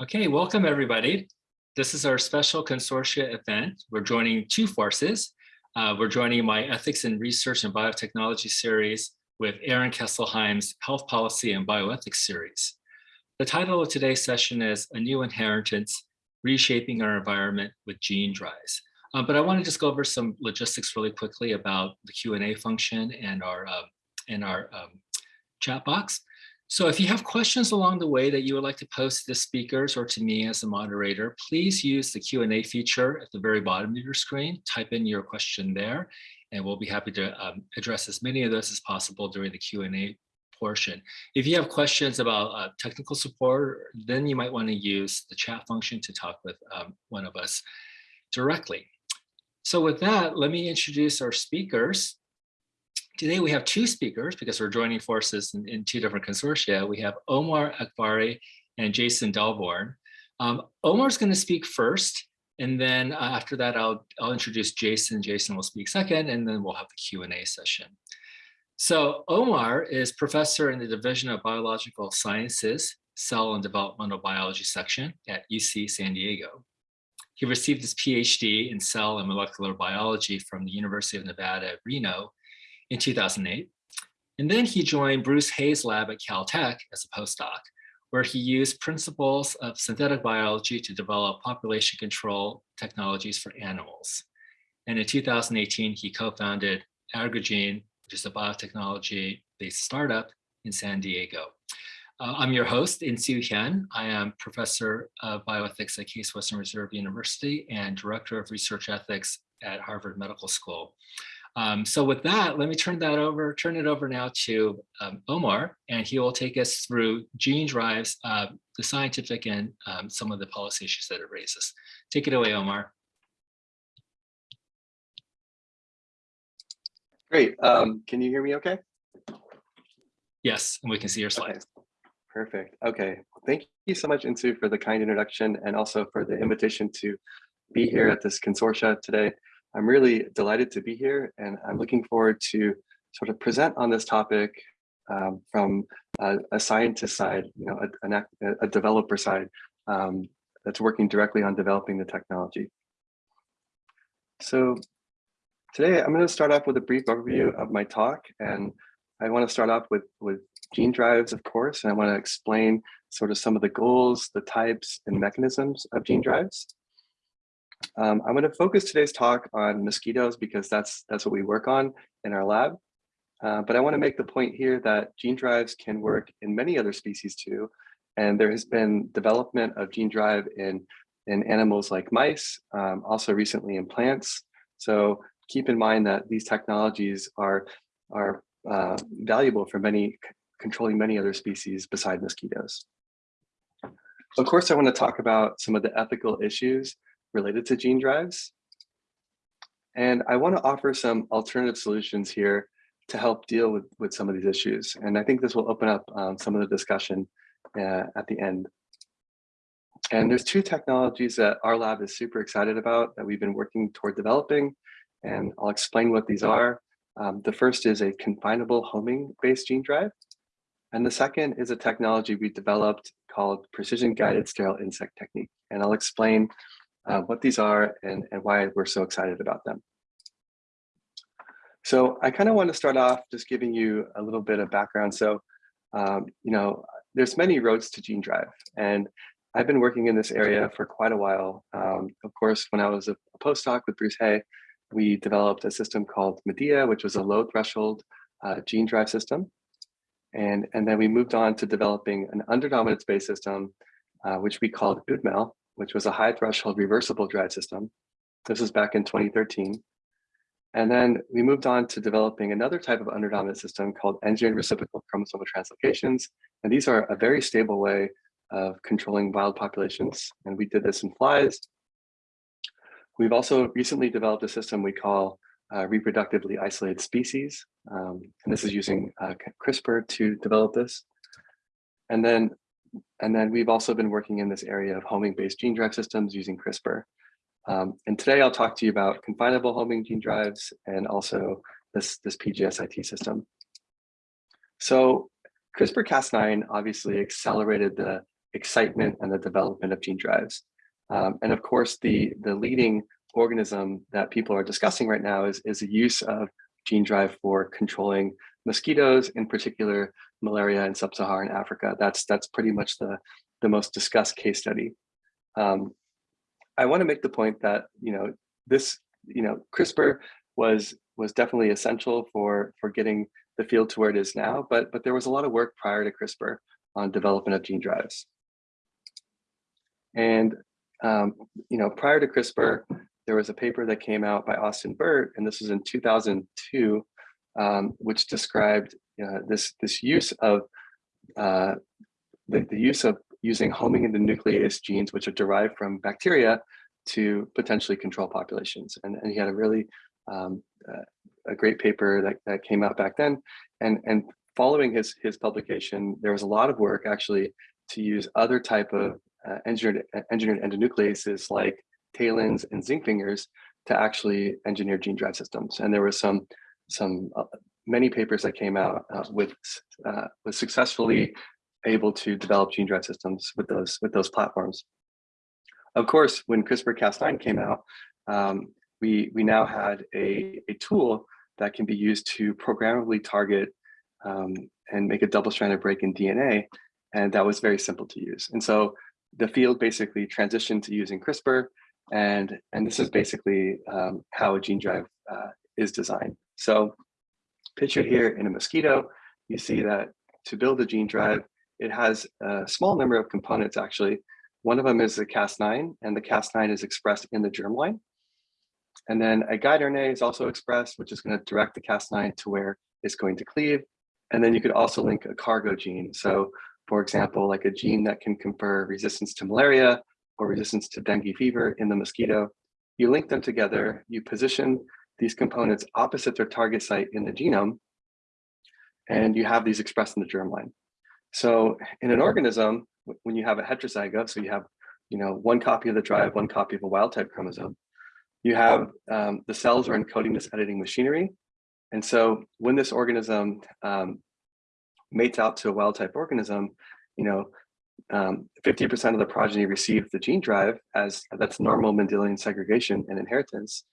Okay, welcome everybody. This is our special consortia event. We're joining two forces. Uh, we're joining my Ethics in Research and Biotechnology series with Aaron Kesselheim's Health Policy and Bioethics series. The title of today's session is A New Inheritance, Reshaping Our Environment with Gene Drives. Um, but I want to just go over some logistics really quickly about the Q&A function and our, uh, and our um, chat box. So if you have questions along the way that you would like to post to the speakers or to me as a moderator, please use the Q&A feature at the very bottom of your screen. Type in your question there, and we'll be happy to um, address as many of those as possible during the Q&A portion. If you have questions about uh, technical support, then you might want to use the chat function to talk with um, one of us directly. So with that, let me introduce our speakers. Today we have two speakers because we're joining forces in, in two different consortia. We have Omar Akbari and Jason Delborn. Um, Omar's going to speak first, and then uh, after that, I'll, I'll introduce Jason. Jason will speak second, and then we'll have the Q&A session. So Omar is professor in the Division of Biological Sciences, Cell and Developmental Biology section at UC San Diego. He received his PhD in cell and molecular biology from the University of Nevada, Reno in 2008. And then he joined Bruce Hayes' lab at Caltech as a postdoc, where he used principles of synthetic biology to develop population control technologies for animals. And in 2018, he co-founded Agrigene, which is a biotechnology-based startup in San Diego. Uh, I'm your host, Insoo Hyun. I am professor of bioethics at Case Western Reserve University and director of research ethics at Harvard Medical School. Um, so with that, let me turn that over, turn it over now to um, Omar, and he will take us through gene drives, uh, the scientific and um, some of the policy issues that it raises. Take it away, Omar. Great. Um, can you hear me okay? Yes, and we can see your slides. Okay. Perfect. Okay. Thank you so much, Insu, for the kind introduction and also for the invitation to be here at this consortia today. I'm really delighted to be here and I'm looking forward to sort of present on this topic um, from a, a, scientist side, you know, a, a, developer side um, that's working directly on developing the technology. So today I'm going to start off with a brief overview of my talk and I want to start off with, with gene drives, of course, and I want to explain sort of some of the goals, the types and mechanisms of gene drives. Um, I'm going to focus today's talk on mosquitoes because that's that's what we work on in our lab. Uh, but I want to make the point here that gene drives can work in many other species too. And there has been development of gene drive in, in animals like mice, um, also recently in plants. So keep in mind that these technologies are, are uh, valuable for many controlling many other species beside mosquitoes. Of course, I want to talk about some of the ethical issues related to gene drives. And I want to offer some alternative solutions here to help deal with, with some of these issues. And I think this will open up um, some of the discussion uh, at the end. And there's two technologies that our lab is super excited about that we've been working toward developing. And I'll explain what these are. Um, the first is a confinable homing based gene drive. And the second is a technology we developed called precision guided sterile insect technique. And I'll explain uh, what these are and, and why we're so excited about them. So I kind of want to start off just giving you a little bit of background. So, um, you know, there's many roads to gene drive and I've been working in this area for quite a while. Um, of course, when I was a, postdoc with Bruce Hay, we developed a system called Medea, which was a low threshold uh, gene drive system. And, and then we moved on to developing an underdominance based system, uh, which we called UDMEL, which was a high threshold reversible drive system. This was back in 2013. And then we moved on to developing another type of underdominant system called engineered reciprocal chromosomal translocations. And these are a very stable way of controlling wild populations. And we did this in flies. We've also recently developed a system we call uh, reproductively isolated species. Um, and this is using uh, CRISPR to develop this. And then and then we've also been working in this area of homing-based gene drive systems using CRISPR. Um, and today I'll talk to you about confinable homing gene drives and also this, this PGSIT system. So CRISPR-Cas9 obviously accelerated the, excitement and the development of gene drives. Um, and of course, the, the leading organism that people are discussing right now is, is the use of gene drive for controlling mosquitoes, in particular malaria in sub-Saharan Africa. That's that's pretty much the, the most discussed case study. Um, I want to make the point that you know this you know CRISPR was was definitely essential for for getting the field to where it is now, but but there was a lot of work prior to CRISPR on development of gene drives. And um, you know, prior to CRISPR, there was a paper that came out by Austin Burt, and this was in 2002, um, which described uh, this this use of uh, the, the use of using homing into nuclease genes, which are derived from bacteria, to potentially control populations. And, and he had a really um, uh, a great paper that, that came out back then. And, and following his, his publication, there was a lot of work actually to use other type of uh, engineered, engineered endonucleases like talins and zinc fingers to actually engineer gene drive systems. And there was some, some uh, many papers that came out uh, with, uh, with successfully able to develop gene drive systems with those, with those platforms. Of course, when CRISPR-Cas9 came out, um, we, we now had a, a tool that can be used to programmably target um, and make a double-stranded break in DNA. And that was very simple to use. And so the field basically transitioned to using CRISPR. And, and this is basically um, how a gene drive uh, is designed. So pictured here in a mosquito, you see that to build a gene uh-huh. drive, it has a small number of components actually. One of them is the Cas9, and the Cas9 is expressed in the germline. And then a guide RNA is also expressed, which is going to direct the Cas9 to where it's going to cleave. And then you could also link a cargo gene. So for example, like a gene that can confer resistance to malaria or resistance to dengue fever in the mosquito. You link them together, you position these components opposite their target site in the genome, and you have these expressed in the germline. So in an organism, when you have a heterozygote, so you have you know, one copy of the drive, one copy of a wild type chromosome, you have um, the cells are encoding this editing machinery. And so when this organism um, mates out to a wild type organism, you know, 50% um, of the progeny receive the gene drive as that's normal Mendelian segregation and inheritance.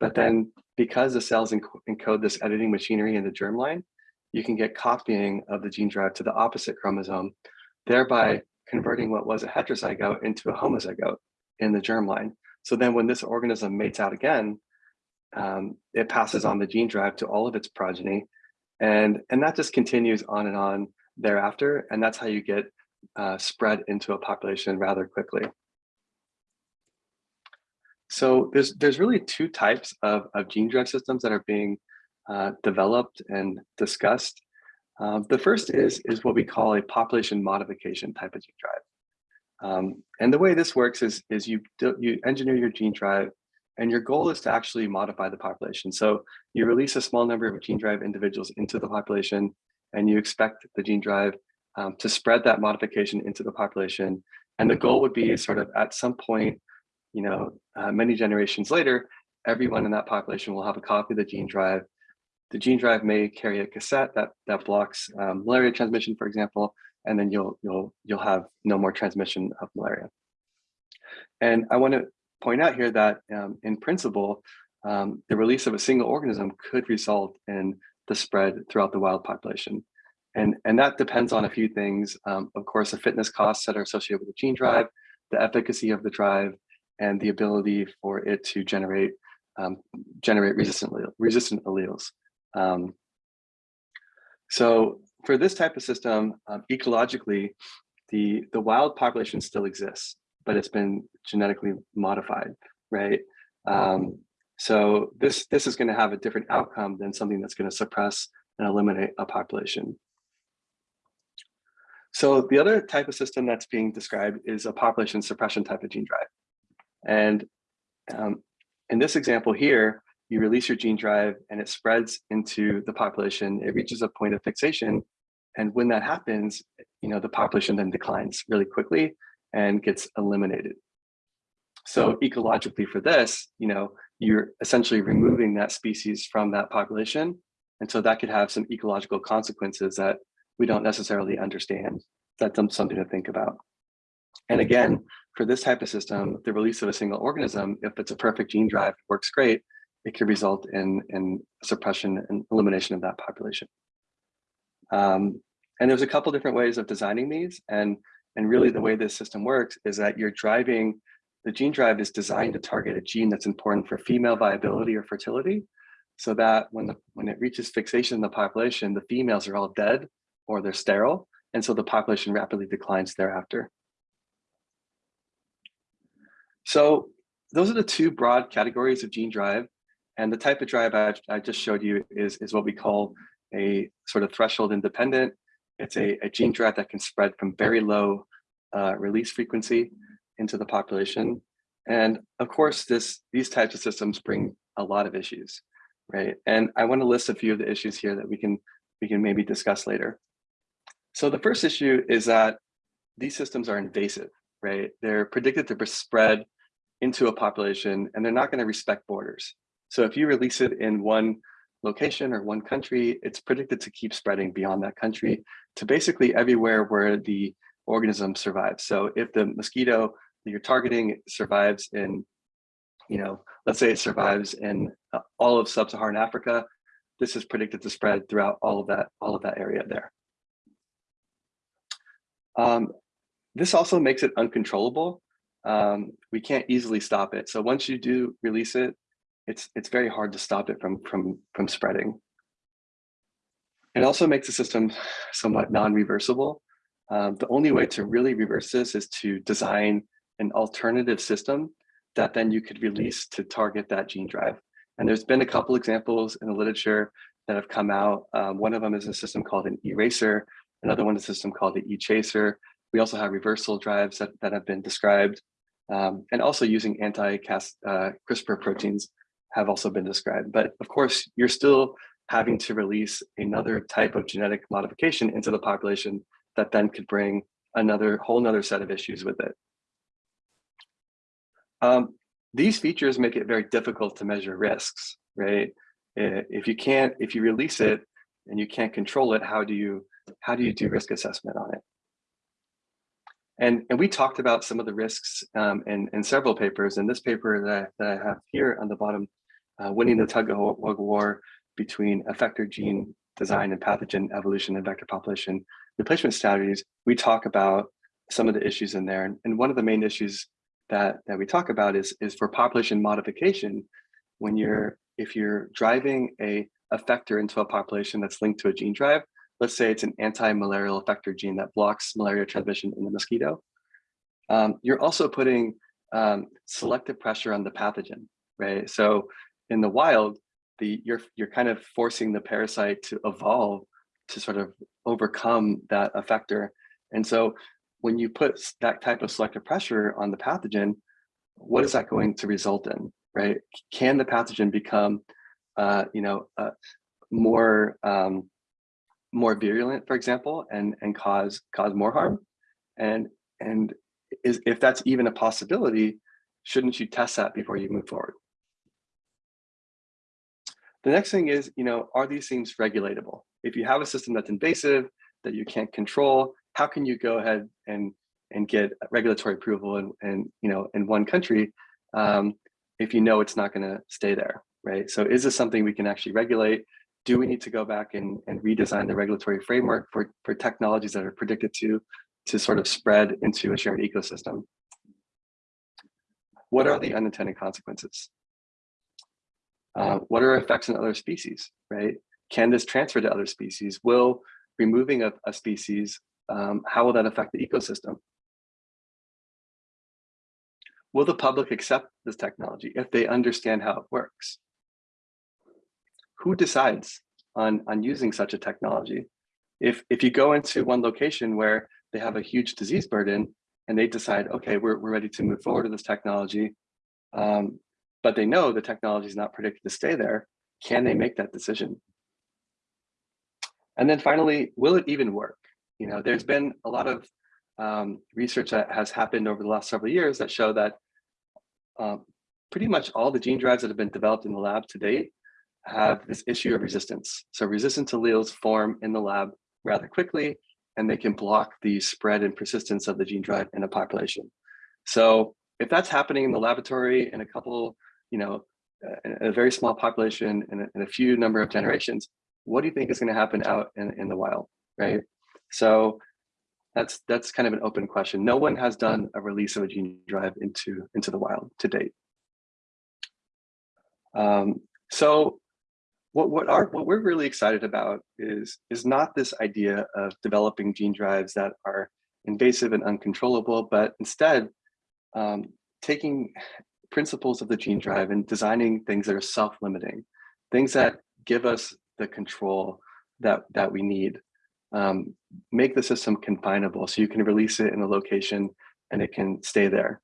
But then because the cells encode this editing machinery in the germline, you can get copying of the gene drive to the opposite chromosome, thereby converting what was a heterozygote into a homozygote in the germline. So then when this organism mates out again, um, it passes on the gene drive to all of its progeny. And, and that just continues on and on thereafter. And that's how you get uh, spread into a population rather quickly. So there's, there's really two types of, of gene drive systems that are being uh, developed and discussed. Um, the first is, is what we call a population modification type of gene drive. Um, and the way this works is, is you, you engineer your gene drive and your goal is to actually modify the population. So you release a small number of gene drive individuals into the population and you expect the gene drive um, to spread that modification into the population. And the goal would be sort of at some point, you know, uh, many generations later, everyone in that population will have a copy of the gene drive. The gene drive may carry a cassette that that blocks um, malaria transmission, for example, and then you'll you'll you'll have no more transmission of malaria. And I want to point out here that um, in principle, um, the release of a single organism could result in the spread throughout the wild population. And, and that depends on a few things. Um, of course, the fitness costs that are associated with the gene drive, the efficacy of the drive, and the ability for it to generate um, generate resistant resistant alleles. Um, so for this type of system, um, ecologically, the the wild population still exists, but it's been genetically modified, right? Um, so this this is going to have a different outcome than something that's going to suppress and eliminate a population. So the other type of system that's being described is a population suppression type of gene drive. And um, in this example here, you release your gene drive and it spreads into the population. It reaches a point of fixation. And when that happens, you know, the population then declines really quickly and gets eliminated. So ecologically for this, you know, you're essentially removing that species from that population. And so that could have some ecological consequences that we don't necessarily understand. That's something to think about. And again, for this type of system, the release of a single organism, if it's a perfect gene drive, works great, it could result in, in suppression and elimination of that population. Um, and there's a couple different ways of designing these. And, and really the way this system works is that you're driving, the gene drive is designed to target a gene that's important for female viability or fertility. So that when, the, when it reaches fixation in the population, the females are all dead or they're sterile. And so the population rapidly declines thereafter. So those are the two broad categories of gene drive. And the type of drive I, I just showed you is, is what we call a sort of threshold independent. It's a, a gene drive that can spread from very low uh, release frequency into the population. And of course, this these types of systems bring a lot of issues, right? And I want to list a few of the issues here that we can we can maybe discuss later. So the first issue is that these systems are invasive, right? They're predicted to spread into a population and they're not going to respect borders. So if you release it in one location or one country, it's predicted to keep spreading beyond that country to basically everywhere where the organism survives. So if the mosquito that you're targeting survives in, you know, let's say it survives in uh, all of sub-Saharan Africa, this is predicted to spread throughout all of that, all of that area there. Um, this also makes it uncontrollable. Um, we can't easily stop it. So once you do release it, it's it's very hard to stop it from from from spreading. It also makes the system somewhat non-reversible. Um, the only way to really reverse this is to design an alternative system that then you could release to target that gene drive. And there's been a couple examples in the literature that have come out. Um, one of them is a system called an eraser. Another one is a system called the e-chaser. We also have reversal drives that, that have been described. Um, and also using anti-CRISPR uh, proteins have also been described. But of course, you're still having to release another type of genetic modification into the population that then could bring another whole nother set of issues with it. Um, these features make it very difficult to measure risks, right? If you can't, if you release it and you can't control it, how do you, how do you do risk assessment on it? And, and we talked about some of the risks um, in, in several papers. In this paper that I, that I have here on the bottom uh, winning the tug of war between effector gene design and pathogen evolution and vector population replacement strategies, we talk about some of the issues in there. And, and one of the main issues that, that we talk about is, is for population modification, when you're, if you're driving a effector into a population that's linked to a gene drive, let's say it's an anti-malarial effector gene that blocks malaria transmission in the mosquito, um, you're also putting um, selective pressure on the pathogen, right? So in the wild, the you're you're kind of forcing the parasite to evolve to sort of overcome that effector. And so when you put that type of selective pressure on the pathogen, what is that going to result in, right? Can the pathogen become, uh, you know, uh, more um, more virulent, for example, and and cause cause more harm? And and is if that's even a possibility, shouldn't you test that before you move forward? The next thing is, you know, are these things regulatable? If you have a system that's invasive, that you can't control, how can you go ahead and and get regulatory approval in, in you know in one country um, if you know it's not going to stay there, right? So is this something we can actually regulate? Do we need to go back and, and redesign the regulatory framework for, for technologies that are predicted to to sort of spread into a shared ecosystem? What are the unintended consequences? Uh, what are effects in other species, right? Can this transfer to other species? Will removing a, a species, um, how will that affect the ecosystem? Will the public accept this technology if they understand how it works? Who decides on, on using such a technology? If, if you go into one location where they have a huge disease burden and they decide, okay, we're, we're ready to move forward with this technology, um, but they know the technology is not predicted to stay there, can they make that decision? And then finally, will it even work? You know, there's been a lot of um, research that has happened over the last several years that show that um, pretty much all the gene drives that have been developed in the lab to date have this issue of resistance. So resistant alleles form in the lab rather quickly, and they can block the spread and persistence of the gene drive in a population. So if that's happening in the laboratory in a couple, you know, a, a very small population in a, in a, few number of generations, what do you think is going to happen out in, in the wild, right? So that's that's kind of an open question. No one has done a release of a gene drive into into the wild to date. Um, so what what are what we're really excited about is is not this idea of developing gene drives that are invasive and uncontrollable, but instead um, taking principles of the gene drive and designing things that are self-limiting, things that give us the control that that we need um, make the system confinable so you can release it in a location and it can stay there.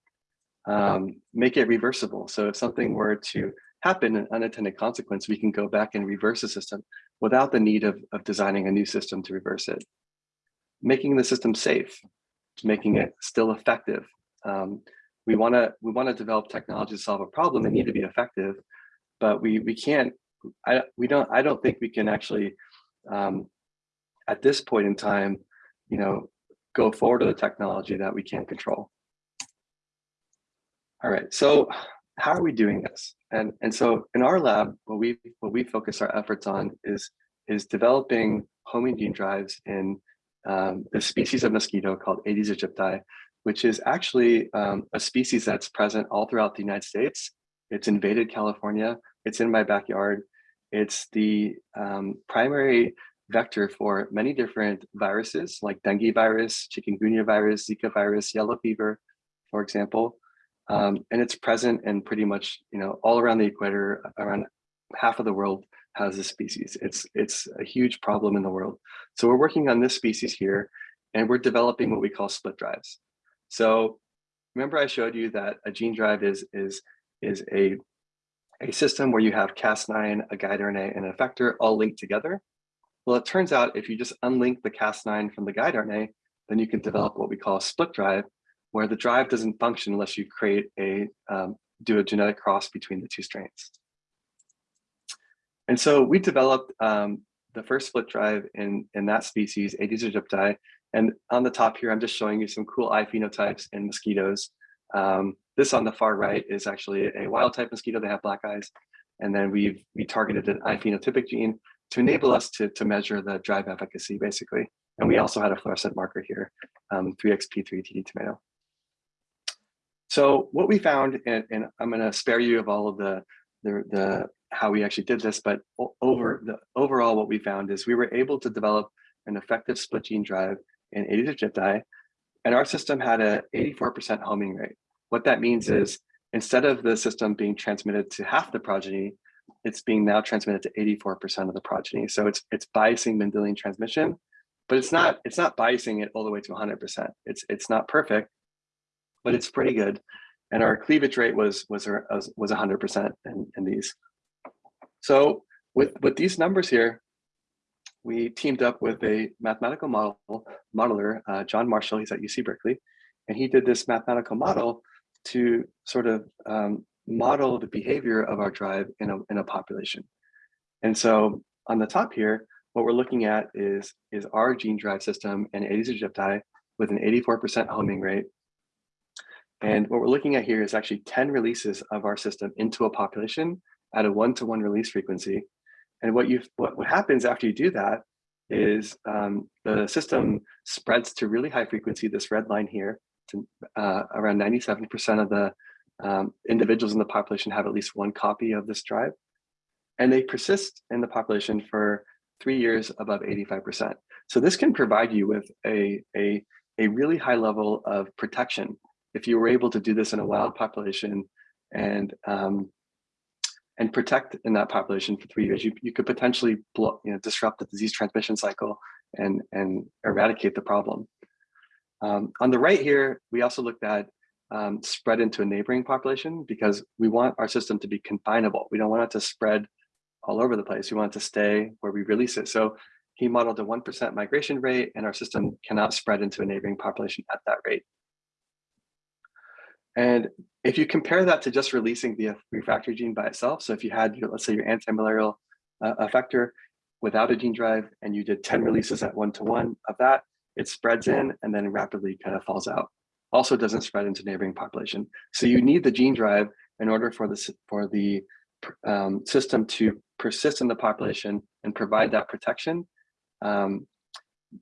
Um, make it reversible. So if something were to happen, an unintended consequence, we can go back and reverse the system without the need of, of designing a new system to reverse it. Making the system safe, making it still effective. Um, we want to we want to develop technology to solve a problem. They need to be effective, but we we can't. I we don't. I don't think we can actually um, at this point in time, you know, go forward with a technology that we can't control. All right, so how are we doing this? And, and so in our lab, what we what we focus our efforts on is, is developing homing gene drives in um, the species of mosquito called Aedes aegypti, which is actually um, a species that's present all throughout the United States. It's invaded California. It's in my backyard. It's the um, primary vector for many different viruses like dengue virus, chikungunya virus, Zika virus, yellow fever, for example. Um, and it's present in pretty much, you know, all around the equator, around half of the world has this species. It's, it's a huge problem in the world. So we're working on this species here and we're developing what we call split drives. So remember I showed you that a gene drive is, is, is a, a system where you have Cas9, a guide RNA, and an effector all linked together. Well, it turns out if you just unlink the Cas9 from the guide RNA, then you can develop what we call a split drive, where the drive doesn't function unless you create a, um, do a genetic cross between the two strains. And so we developed um, the first split drive in, in that species, Aedes aegypti. And on the top here, I'm just showing you some cool eye phenotypes in mosquitoes. Um, this on the far right is actually a wild type mosquito. They have black eyes. And then we've we targeted an eye phenotypic gene to enable us to, to measure the drive efficacy, basically. And we also had a fluorescent marker here, um, 3xp3 TD tomato. So what we found, and, and I'm going to spare you of all of the, the, the how we actually did this, but over mm-hmm. the overall what we found is we were able to develop an effective split gene drive in aegypti, and our system had a 84% homing rate. What that means mm-hmm. is instead of the system being transmitted to half the progeny, it's being now transmitted to 84% of the progeny. So it's it's biasing Mendelian transmission, but it's not it's not biasing it all the way to 100%. It's it's not perfect, but it's pretty good. And our cleavage rate was was was 100% in, in these. So with with these numbers here, we teamed up with a mathematical model modeler, uh, John Marshall. He's at UC Berkeley, and he did this mathematical model to sort of um, model the behavior of our drive in a, in a population. And so on the top here, what we're looking at is, is our gene drive system and Aedes aegypti with an 84% homing rate. And what we're looking at here is actually 10 releases of our system into a population at a one-to-one -one release frequency. And what you what, what happens after you do that is um, the system spreads to really high frequency, this red line here, to uh, around 97% of the um, individuals in the population have at least one copy of this drive, and they persist in the population for three years above 85%. So this can provide you with a, a, a really high level of protection if you were able to do this in a wild population and um, and protect in that population for three years, you, you could potentially blow, you know, disrupt the disease transmission cycle and, and eradicate the problem. Um, on the right here, we also looked at um, spread into a neighboring population because we want our system to be confinable. We don't want it to spread all over the place. We want it to stay where we release it. So he modeled a 1% migration rate and our system cannot spread into a neighboring population at that rate. And if you compare that to just releasing the refractory gene by itself, so if you had, your, let's say your antimalarial uh, effector without a gene drive and you did 10 releases at one to one of that, it spreads in and then rapidly kind of falls out. Also doesn't spread into neighboring population. So you need the gene drive in order for the, for the um, system to persist in the population and provide that protection. Um,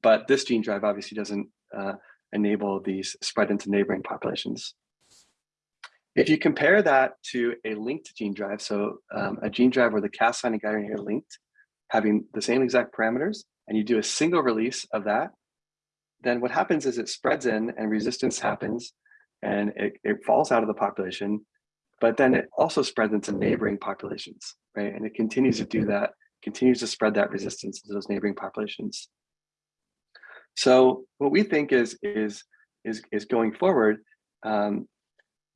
but this gene drive obviously doesn't uh, enable these spread into neighboring populations. If you compare that to a linked gene drive, so um, a gene drive where the Cas9 and guide are linked, having the same exact parameters, and you do a single release of that, then what happens is it spreads in and resistance happens and it, it falls out of the population, but then it also spreads into neighboring populations, right? And it continues to do that, continues to spread that resistance to those neighboring populations. So what we think is, is, is, is going forward, um,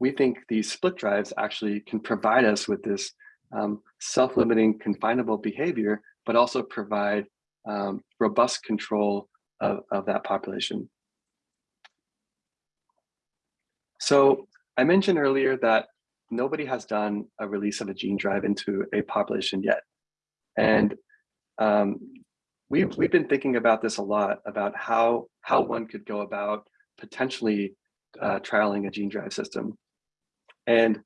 we think these split drives actually can provide us with this um, self-limiting confinable behavior, but also provide um, robust control of, of that population. So I mentioned earlier that nobody has done a release of a gene drive into a population yet. And um, we've, we've been thinking about this a lot, about how, how one could go about potentially uh, trialing a gene drive system. And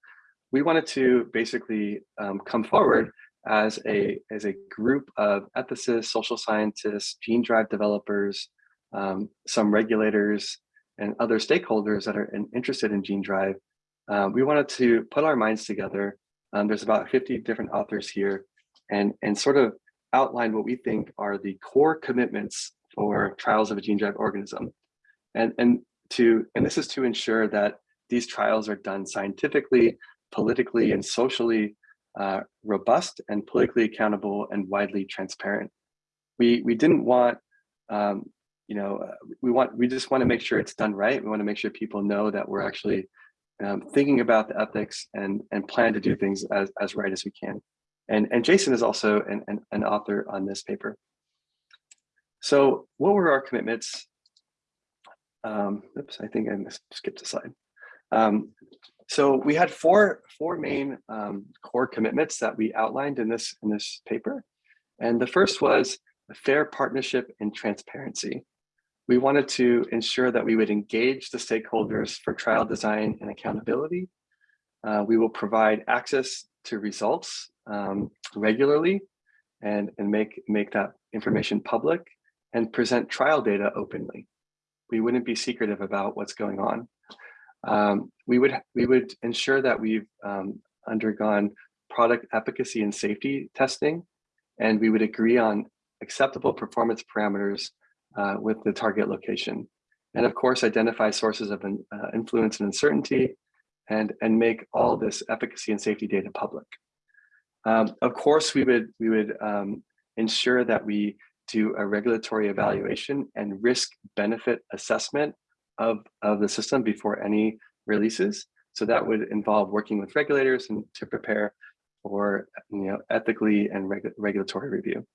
we wanted to basically um, come forward as a, as a group of ethicists, social scientists, gene drive developers, um, some regulators, and other stakeholders that are in, interested in gene drive. Um, we wanted to put our minds together. Um, there's about 50 different authors here and, and sort of outline what we think are the core commitments for trials of a gene drive organism. And, and, to, and this is to ensure that these trials are done scientifically, politically, and socially uh, robust and politically accountable and widely transparent. We, we didn't want, um, you know, uh, we want, we just want to make sure it's done right. We want to make sure people know that we're actually um, thinking about the ethics and, and plan to do things as, as right as we can. And, and Jason is also an, an, an author on this paper. So what were our commitments? Um, oops, I think I skipped a slide. Um, so we had four, four main um, core commitments that we outlined in this, in this paper. And the first was a fair partnership and transparency. We wanted to ensure that we would engage the stakeholders for trial design and accountability. Uh, we will provide access to results um, regularly and, and make, make that information public and present trial data openly. We wouldn't be secretive about what's going on. Um, we would we would ensure that we've um, undergone product efficacy and safety testing, and we would agree on acceptable performance parameters uh, with the target location. And of course, identify sources of uh, influence and uncertainty and, and make all this efficacy and safety data public. Um, of course, we would, we would um, ensure that we do a regulatory evaluation and risk benefit assessment of, of the system before any releases. So that would involve working with regulators and to prepare for you know, ethically and reg regulatory review.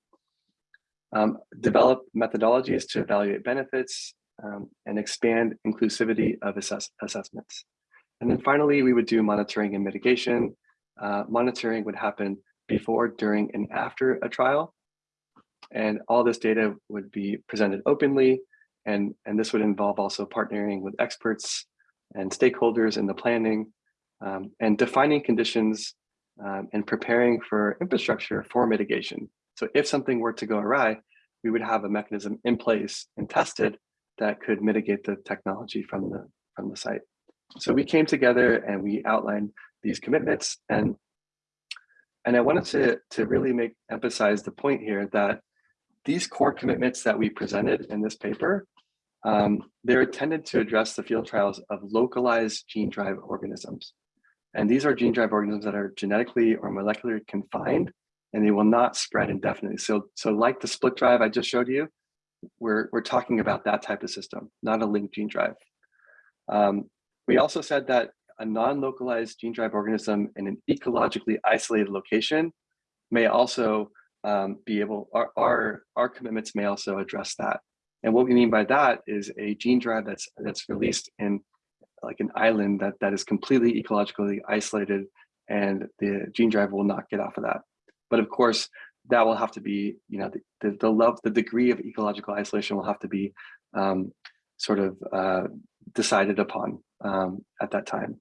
Um, develop methodologies to evaluate benefits um, and expand inclusivity of assess assessments. And then finally, we would do monitoring and mitigation. Uh, monitoring would happen before, during, and after a trial. And all this data would be presented openly and, and this would involve also partnering with experts and stakeholders in the planning um, and defining conditions um, and preparing for infrastructure for mitigation. So if something were to go awry, we would have a mechanism in place and tested that could mitigate the technology from the, from the site. So we came together and we outlined these commitments and and I wanted to, to really make emphasize the point here that these core commitments that we presented in this paper, um, they're intended to address the field trials of localized gene drive organisms. And these are gene drive organisms that are genetically or molecularly confined, and they will not spread indefinitely. So, so like the split drive I just showed you, we're, we're talking about that type of system, not a linked gene drive. Um, we also said that a non-localized gene drive organism in an ecologically isolated location may also um, be able, our, our, our commitments may also address that. And what we mean by that is a gene drive that's that's released in like an island that, that is completely ecologically isolated and the gene drive will not get off of that. But of course, that will have to be, you know, the, the, the love, the degree of ecological isolation will have to be um, sort of uh, decided upon um, at that time.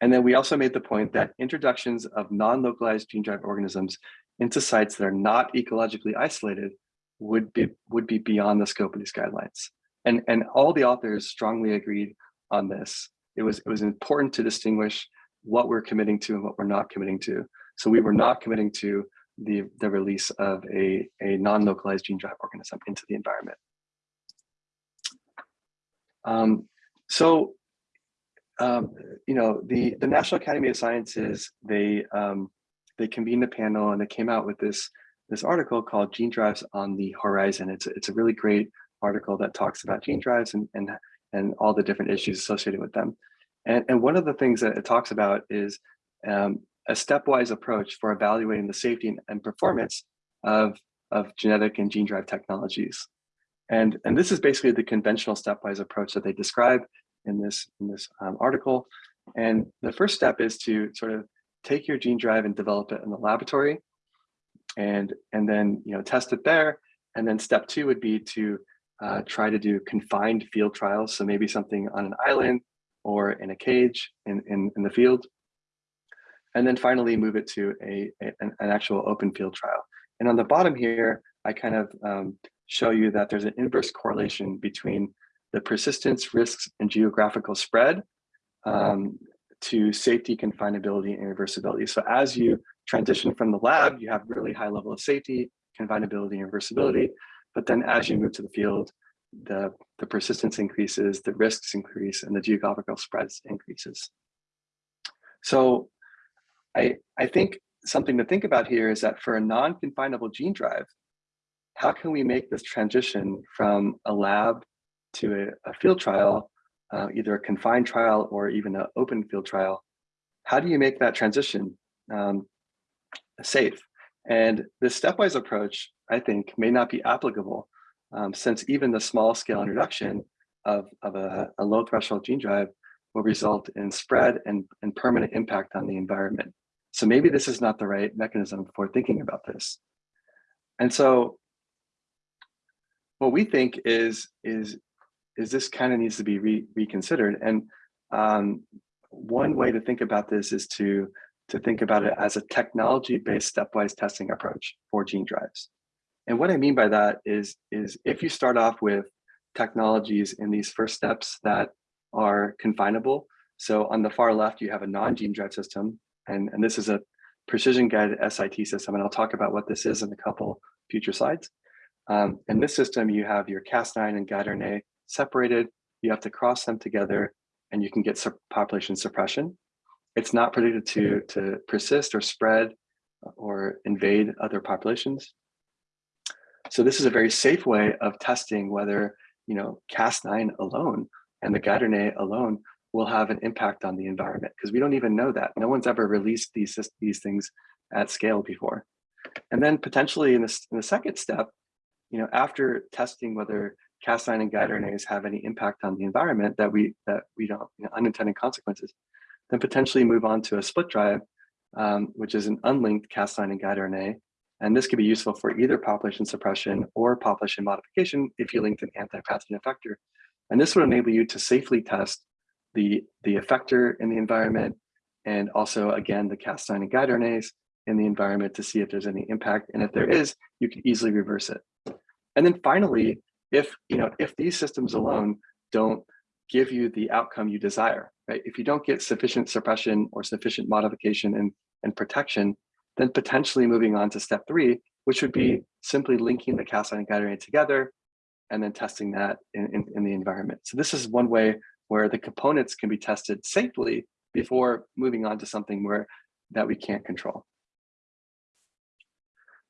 And then we also made the point that introductions of non-localized gene drive organisms into sites that are not ecologically isolated would be would be beyond the scope of these guidelines. And, and all the authors strongly agreed on this. It was, it was important to distinguish what we're committing to and what we're not committing to. So we were not committing to the, the release of a, a non-localized gene drive organism into the environment. Um, so, um, you know, the, the National Academy of Sciences, they, um, they convened a panel and they came out with this, this article called Gene Drives on the Horizon. It's, it's a really great article that talks about gene drives and, and, and all the different issues associated with them. And, and one of the things that it talks about is um, a stepwise approach for evaluating the safety and, and performance of, of genetic and gene drive technologies. And, and this is basically the conventional stepwise approach that they describe in this, in this um, article. And the first step is to sort of take your gene drive and develop it in the laboratory and, and then you know, test it there. And then step two would be to uh, try to do confined field trials. So maybe something on an island or in a cage in, in, in the field. And then finally move it to a, a an, an, actual open field trial. And on the bottom here, I kind of um, show you that there's an inverse correlation between the persistence, risks, and geographical spread um, to safety, confinability, and reversibility. So as you transition from the lab, you have really high level of safety, confinability, and reversibility. But then as you move to the field, the, the persistence increases, the risks increase, and the geographical spreads increases. So I, I think something to think about here is that for a non-confinable gene drive, how can we make this transition from a lab to a, a field trial, uh, either a confined trial or even an open field trial? How do you make that transition um, safe? And this stepwise approach, I think, may not be applicable um, since even the small scale introduction of, of a, a, low threshold gene drive will result in spread and, and permanent impact on the environment. So maybe this is not the right mechanism for thinking about this. And so what we think is, is, is this kind of needs to be re reconsidered. And um, one way to think about this is to, to think about it as a technology-based stepwise testing approach for gene drives. And what I mean by that is, is if you start off with technologies in these first steps that are confinable. So on the far left, you have a non-gene drive system, and, and this is a precision guided SIT system, and I'll talk about what this is in a couple future slides. Um, in this system, you have your Cas9 and guide RNA separated. You have to cross them together, and you can get population suppression. It's not predicted to, mm-hmm. to persist or spread or invade other populations. So this is a very safe way of testing whether, you know, Cas9 alone and the guide RNA alone will have an impact on the environment because we don't even know that. No one's ever released these, these things at scale before. And then potentially in, this, in the second step, you know, after testing whether Cas9 and guide RNAs mm-hmm. have any impact on the environment that we that we don't you know, unintended consequences, then potentially move on to a split drive, um, which is an unlinked Cas9 and guide RNA and this could be useful for either population suppression or population modification if you linked an anti-pathogen effector. And this would enable you to safely test the, the effector in the environment and also, again, the Cas9 and guide RNAs in the environment to see if there's any impact. And if there is, you can easily reverse it. And then finally, if, you know, if these systems alone don't give you the outcome you desire, right? If you don't get sufficient suppression or sufficient modification and, and protection, then potentially moving on to step three, which would be simply linking the Cas9 and guide together and then testing that in, in, in, the environment. So this is one way where the components can be tested safely before moving on to something where that we can't control.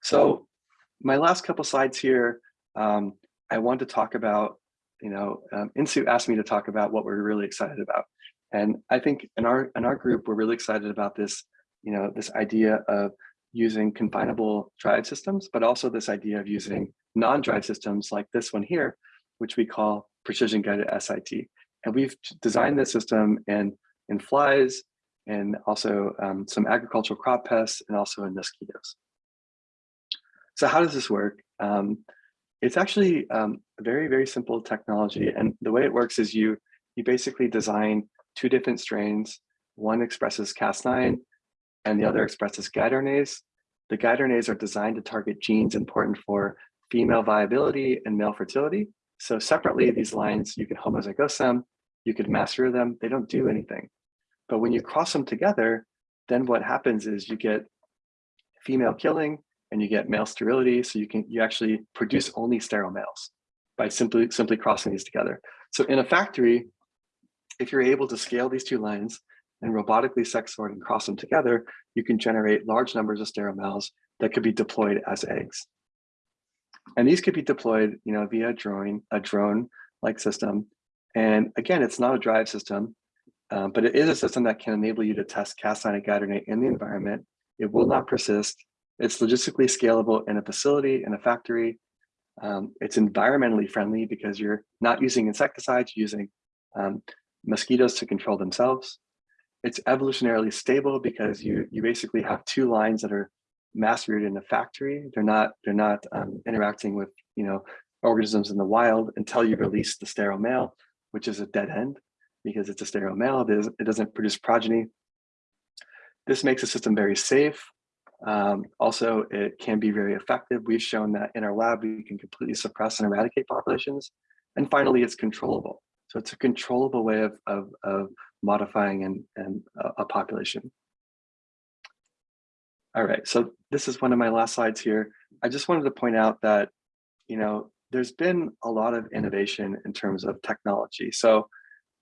So my last couple slides here, um, I want to talk about, you know, um, Insoo asked me to talk about what we're really excited about. And I think in our in our group, we're really excited about this you know, this idea of using confinable drive systems, but also this idea of using non-drive systems like this one here, which we call precision guided SIT. And we've designed this system in, in flies and also um, some agricultural crop pests and also in mosquitoes. So how does this work? Um, it's actually um, a very, very simple technology. And the way it works is you, you basically design two different strains. One expresses Cas9 and the other expresses guide RNAs. The guide RNAs are designed to target genes important for female viability and male fertility. So separately, these lines, you can homozygose them, you could master them, they don't do anything. But when you cross them together, then what happens is you get female killing and you get male sterility. So you can you actually produce only sterile males by simply simply crossing these together. So in a factory, if you're able to scale these two lines and robotically sex sort and cross them together, you can generate large numbers of sterile males that could be deployed as eggs. And these could be deployed, you know, via a drone, a drone-like system. And again, it's not a drive system, um, but it is a system that can enable you to test Cas9 and in the environment. It will not persist. It's logistically scalable in a facility, in a factory. Um, it's environmentally friendly because you're not using insecticides, using um, mosquitoes to control themselves. It's evolutionarily stable because you you basically have two lines that are mass rooted in a factory. They're not they're not um, interacting with you know organisms in the wild until you release the sterile male, which is a dead end because it's a sterile male. It, is, it doesn't produce progeny. This makes the system very safe. Um, also, it can be very effective. We've shown that in our lab, we can completely suppress and eradicate populations. And finally, it's controllable. So it's a controllable way of, of, of modifying and, and a, a population. All right, so this is one of my last slides here. I just wanted to point out that, you know, there's been a lot of innovation in terms of technology. So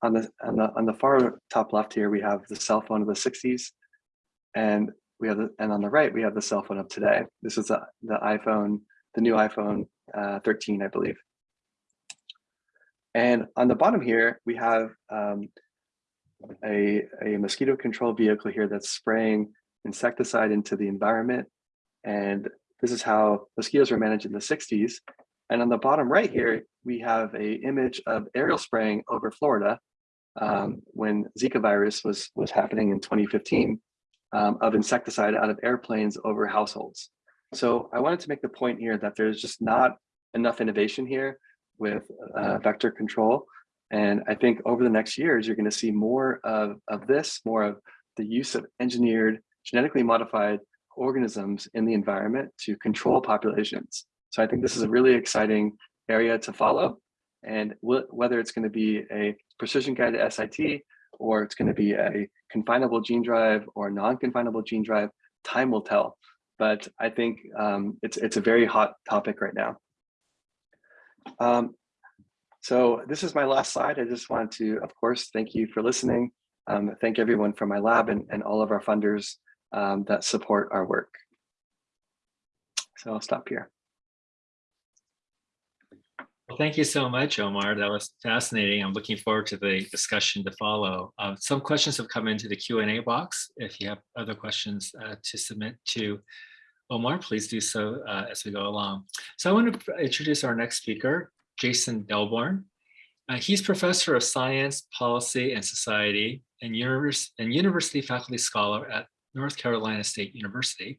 on the on the on the far top left here, we have the cell phone of the 60s, and we have the, and on the right we have the cell phone of today. This is the, the iPhone, the new iPhone uh, 13, I believe. And on the bottom here, we have um, a, a mosquito control vehicle here that's spraying insecticide into the environment. And this is how mosquitoes were managed in the 60s. And on the bottom right here, we have a image of aerial spraying over Florida um, when Zika virus was, was happening in 2015 um, of insecticide out of airplanes over households. So I wanted to make the point here that there's just not enough innovation here with uh, vector control. And I think over the next years, you're going to see more of, of this, more of the use of engineered, genetically modified organisms in the environment to control populations. So I think this is a really exciting area to follow. And whether it's going to be a precision guided SIT or it's going to be a confinable gene drive or non-confinable gene drive, time will tell. But I think um, it's, it's a very hot topic right now. Um, so this is my last slide. I just want to, of course, thank you for listening. Um, thank everyone from my lab and, and all of our funders um, that support our work. So I'll stop here. Well, thank you so much, Omar. That was fascinating. I'm looking forward to the discussion to follow. Uh, some questions have come into the Q&A box. If you have other questions uh, to submit to Omar, please do so uh, as we go along. So I want to introduce our next speaker, Jason Delborn. Uh, he's professor of science, policy, and society and, univers and university faculty scholar at North Carolina State University.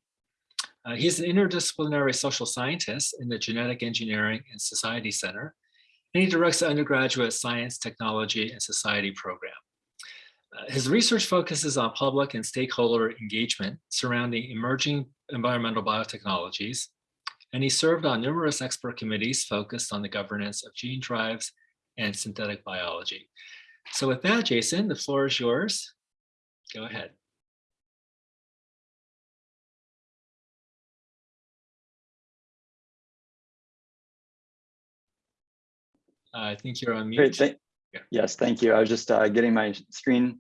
Uh, he's an interdisciplinary social scientist in the Genetic Engineering and Society Center, and he directs the undergraduate science, technology, and society program. Uh, his research focuses on public and stakeholder engagement surrounding emerging environmental biotechnologies, and he served on numerous expert committees focused on the governance of gene drives and synthetic biology. So with that, Jason, the floor is yours. Go ahead. I think you're on mute. Great, thank, yeah. Yes, thank you. I was just uh, getting my screen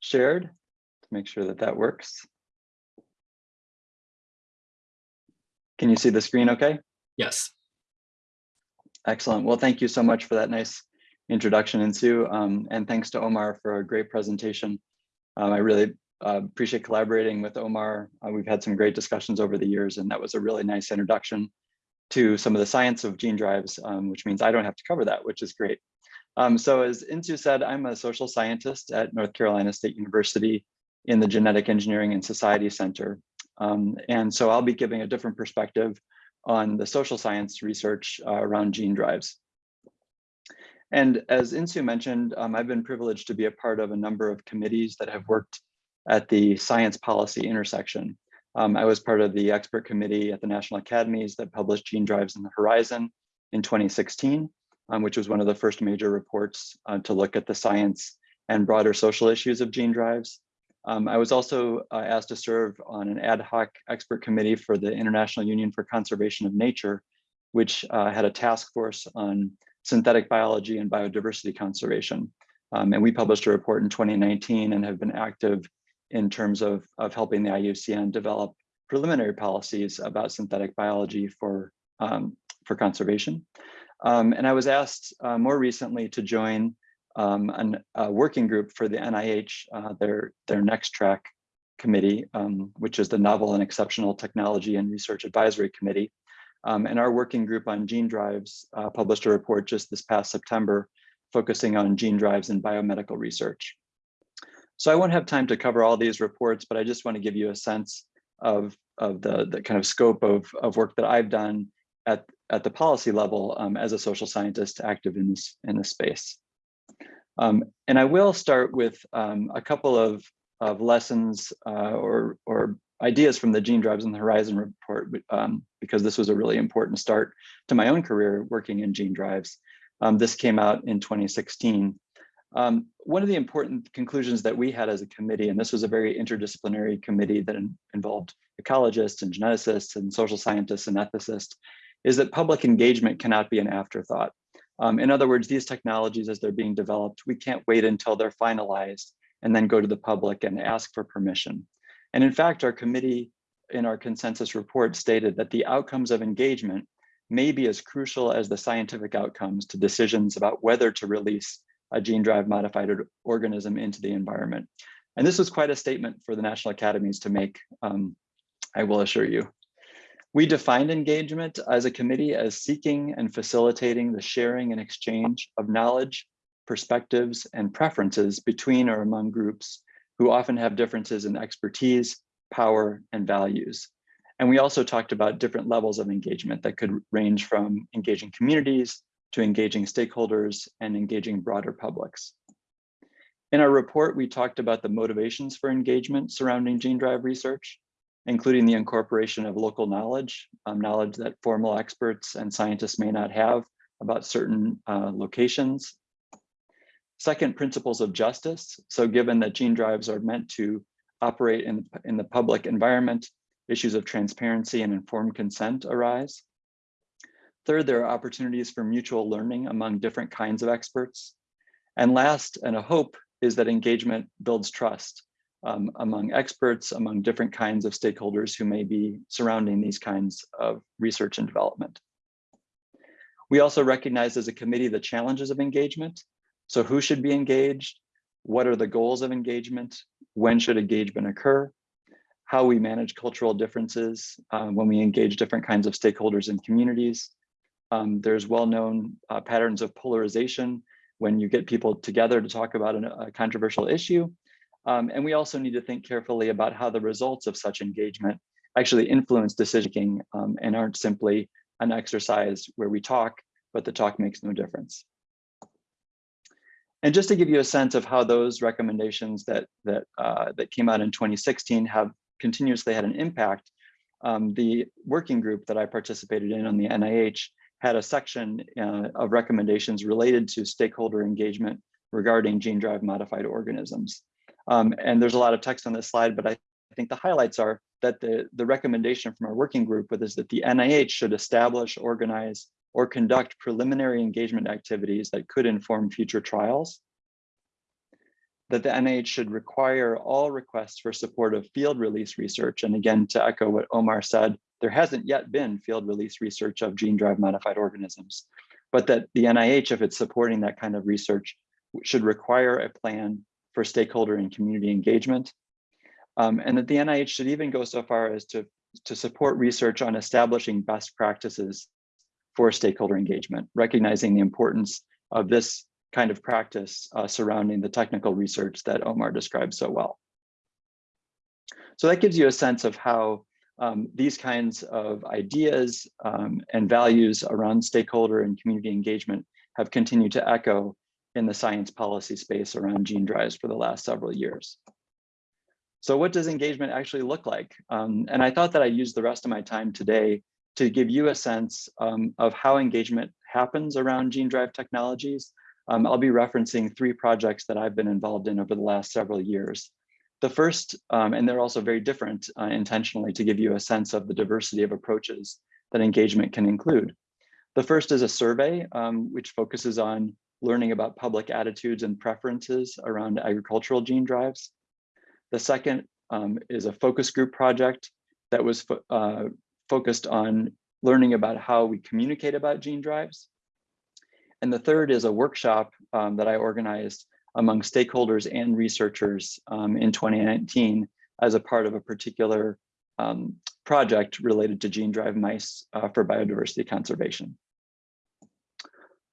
shared to make sure that that works. Can you see the screen okay? Yes. Excellent. Well, thank you so much for that nice introduction, and Sue, um, and thanks to Omar for a great presentation. Um, I really uh, appreciate collaborating with Omar. Uh, we've had some great discussions over the years, and that was a really nice introduction to some of the science of gene drives, um, which means I don't have to cover that, which is great. Um, so as Insu said, I'm a social scientist at North Carolina State University in the Genetic Engineering and Society Center. Um, and so I'll be giving a different perspective on the social science research uh, around gene drives. And as Insu mentioned, um, I've been privileged to be a part of a number of committees that have worked at the science policy intersection. Um, I was part of the expert committee at the National Academies that published Gene Drives in the Horizon in 2016, um, which was one of the first major reports uh, to look at the science and broader social issues of gene drives. Um, I was also uh, asked to serve on an ad hoc expert committee for the International Union for Conservation of Nature, which uh, had a task force on synthetic biology and biodiversity conservation. Um, and we published a report in 2019 and have been active in terms of, of helping the IUCN develop preliminary policies about synthetic biology for, um, for conservation. Um, and I was asked uh, more recently to join um, an, a working group for the NIH, uh, their, their next track committee, um, which is the Novel and Exceptional Technology and Research Advisory Committee. Um, and our working group on gene drives uh, published a report just this past September focusing on gene drives in biomedical research. So I won't have time to cover all these reports, but I just want to give you a sense of, of the, the kind of scope of, of work that I've done at, at the policy level um, as a social scientist active in this, in this space. Um, and I will start with um, a couple of, of lessons uh, or, or ideas from the Gene Drives in the Horizon report, um, because this was a really important start to my own career working in gene drives. Um, this came out in 2016. Um, one of the important conclusions that we had as a committee, and this was a very interdisciplinary committee that in, involved ecologists and geneticists and social scientists and ethicists, is that public engagement cannot be an afterthought. Um, in other words, these technologies as they're being developed, we can't wait until they're finalized and then go to the public and ask for permission. And in fact, our committee in our consensus report stated that the outcomes of engagement may be as crucial as the scientific outcomes to decisions about whether to release a gene drive modified organism into the environment. And this was quite a statement for the National Academies to make, um, I will assure you. We defined engagement as a committee as seeking and facilitating the sharing and exchange of knowledge, perspectives, and preferences between or among groups who often have differences in expertise, power, and values. And we also talked about different levels of engagement that could range from engaging communities to engaging stakeholders and engaging broader publics. In our report, we talked about the motivations for engagement surrounding gene drive research, including the incorporation of local knowledge, um, knowledge that formal experts and scientists may not have about certain uh, locations Second, principles of justice. So given that gene drives are meant to operate in, in the public environment, issues of transparency and informed consent arise. Third, there are opportunities for mutual learning among different kinds of experts. And last, and a hope, is that engagement builds trust um, among experts, among different kinds of stakeholders who may be surrounding these kinds of research and development. We also recognize as a committee the challenges of engagement so who should be engaged? What are the goals of engagement? When should engagement occur? How we manage cultural differences uh, when we engage different kinds of stakeholders and communities. Um, there's well-known uh, patterns of polarization when you get people together to talk about an, a controversial issue. Um, and we also need to think carefully about how the results of such engagement actually influence decision-making um, and aren't simply an exercise where we talk, but the talk makes no difference. And just to give you a sense of how those recommendations that that uh, that came out in 2016 have continuously had an impact, um, the working group that I participated in on the NIH had a section uh, of recommendations related to stakeholder engagement regarding gene drive modified organisms. Um, and there's a lot of text on this slide, but I think the highlights are that the, the recommendation from our working group is that the NIH should establish, organize, or conduct preliminary engagement activities that could inform future trials, that the NIH should require all requests for support of field release research. And again, to echo what Omar said, there hasn't yet been field release research of gene drive modified organisms, but that the NIH, if it's supporting that kind of research, should require a plan for stakeholder and community engagement. Um, and that the NIH should even go so far as to, to support research on establishing best practices for stakeholder engagement, recognizing the importance of this kind of practice uh, surrounding the technical research that Omar described so well. So that gives you a sense of how um, these kinds of ideas um, and values around stakeholder and community engagement have continued to echo in the science policy space around gene drives for the last several years. So what does engagement actually look like? Um, and I thought that I'd use the rest of my time today to give you a sense um, of how engagement happens around gene drive technologies. Um, I'll be referencing three projects that I've been involved in over the last several years. The first, um, and they're also very different uh, intentionally to give you a sense of the diversity of approaches that engagement can include. The first is a survey, um, which focuses on learning about public attitudes and preferences around agricultural gene drives. The second um, is a focus group project that was fo uh, focused on learning about how we communicate about gene drives. And the third is a workshop um, that I organized among stakeholders and researchers um, in 2019 as a part of a particular um, project related to gene drive mice uh, for biodiversity conservation.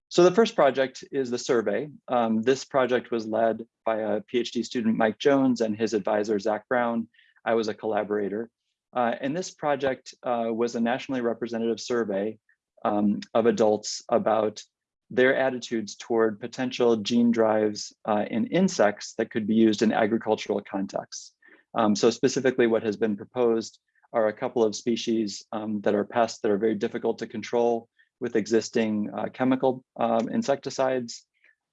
So the first project is the survey. Um, this project was led by a PhD student, Mike Jones, and his advisor, Zach Brown. I was a collaborator. Uh, and this project uh, was a nationally representative survey um, of adults about their attitudes toward potential gene drives uh, in insects that could be used in agricultural contexts. Um, so specifically what has been proposed are a couple of species um, that are pests that are very difficult to control with existing uh, chemical um, insecticides.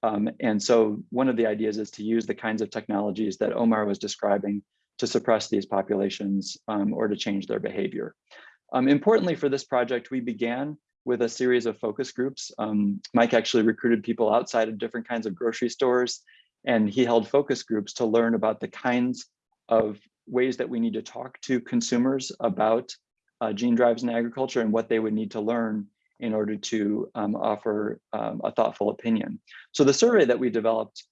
Um, and so one of the ideas is to use the kinds of technologies that Omar was describing to suppress these populations um, or to change their behavior. Um, importantly for this project, we began with a series of focus groups. Um, Mike actually recruited people outside of different kinds of grocery stores, and he held focus groups to learn about the kinds of ways that we need to talk to consumers about uh, gene drives in agriculture and what they would need to learn in order to um, offer um, a thoughtful opinion. So the survey that we developed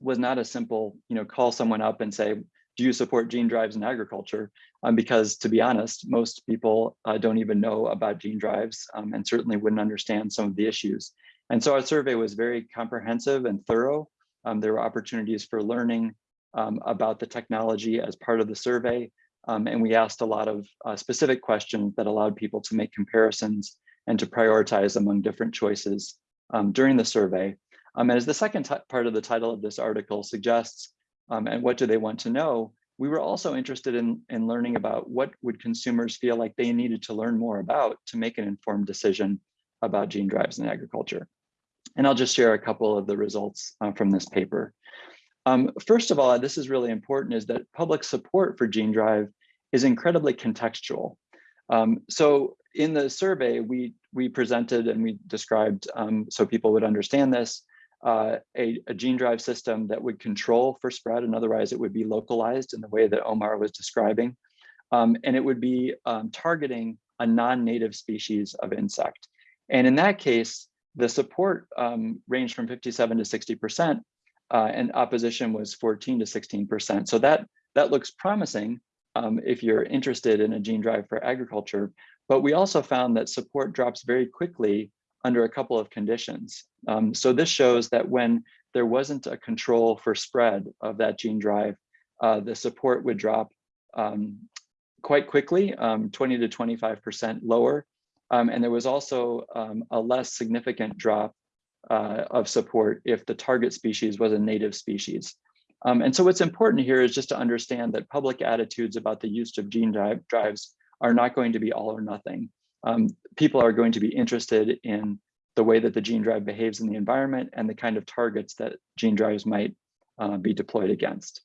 was not a simple, you know, call someone up and say, do you support gene drives in agriculture? Um, because to be honest, most people uh, don't even know about gene drives um, and certainly wouldn't understand some of the issues. And so our survey was very comprehensive and thorough. Um, there were opportunities for learning um, about the technology as part of the survey. And we asked a lot of uh, specific questions that allowed people to make comparisons and to prioritize among different choices um, during the survey. and as the second part of the title of this article suggests, um, and what do they want to know, we were also interested in, in learning about what would consumers feel like they needed to learn more about to make an informed decision about gene drives in agriculture. And I'll just share a couple of the results uh, from this paper. Um, first of all, this is really important, is that public support for gene drive is incredibly contextual. Um, so in the survey, we, we presented and we described, um, so people would understand this, uh, a, a, gene drive system that would control for spread and otherwise it would be localized in the way that Omar was describing. Um, and it would be um, targeting a non-native species of insect. And in that case, the support um, ranged from 57 to 60%, uh, and opposition was 14 to 16%. So that, that looks promising um, if you're interested in a gene drive for agriculture. But we also found that support drops very quickly under a couple of conditions. Um, so this shows that when there wasn't a control for spread of that gene drive, uh, the support would drop um, quite quickly, um, 20 to 25% lower. Um, and there was also um, a less significant drop uh, of support if the target species was a native species. Um, and so what's important here is just to understand that public attitudes about the use of gene drive drives are not going to be all or nothing um, people are going to be interested in the way that the gene drive behaves in the environment and the kind of targets that gene drives might uh, be deployed against.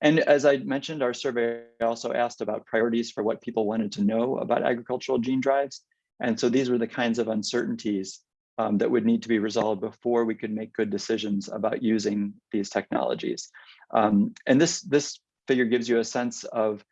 And as I mentioned, our survey also asked about priorities for what people wanted to know about agricultural gene drives. And so these were the kinds of uncertainties um, that would need to be resolved before we could make good decisions about using these technologies. Um, and this, this figure gives you a sense of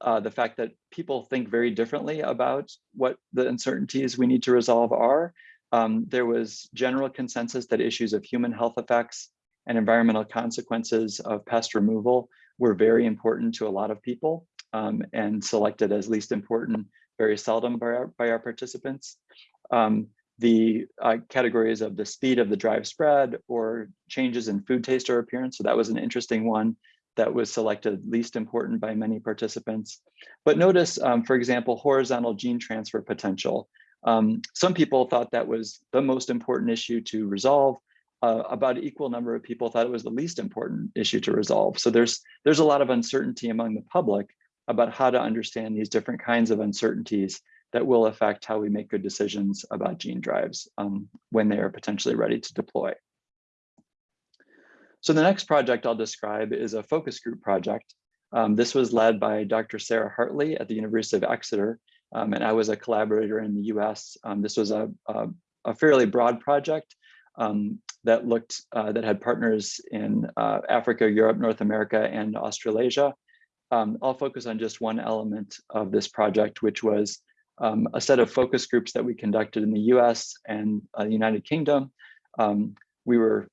uh, the fact that people think very differently about what the uncertainties we need to resolve are. Um, there was general consensus that issues of human health effects and environmental consequences of pest removal were very important to a lot of people um, and selected as least important very seldom by our, by our participants. Um, the uh, categories of the speed of the drive spread or changes in food taste or appearance. So that was an interesting one that was selected least important by many participants. But notice, um, for example, horizontal gene transfer potential. Um, some people thought that was the most important issue to resolve. Uh, about equal number of people thought it was the least important issue to resolve. So there's there's a lot of uncertainty among the public about how to understand these different kinds of uncertainties that will affect how we make good decisions about gene drives um, when they are potentially ready to deploy. So the next project I'll describe is a focus group project. Um, this was led by Dr. Sarah Hartley at the University of Exeter, um, and I was a collaborator in the US. Um, this was a, a, a, fairly broad project um, that looked, uh, that had partners in uh, Africa, Europe, North America, and Australasia. Um, I'll focus on just one element of this project, which was um, a set of focus groups that we conducted in the US and uh, United Kingdom. we were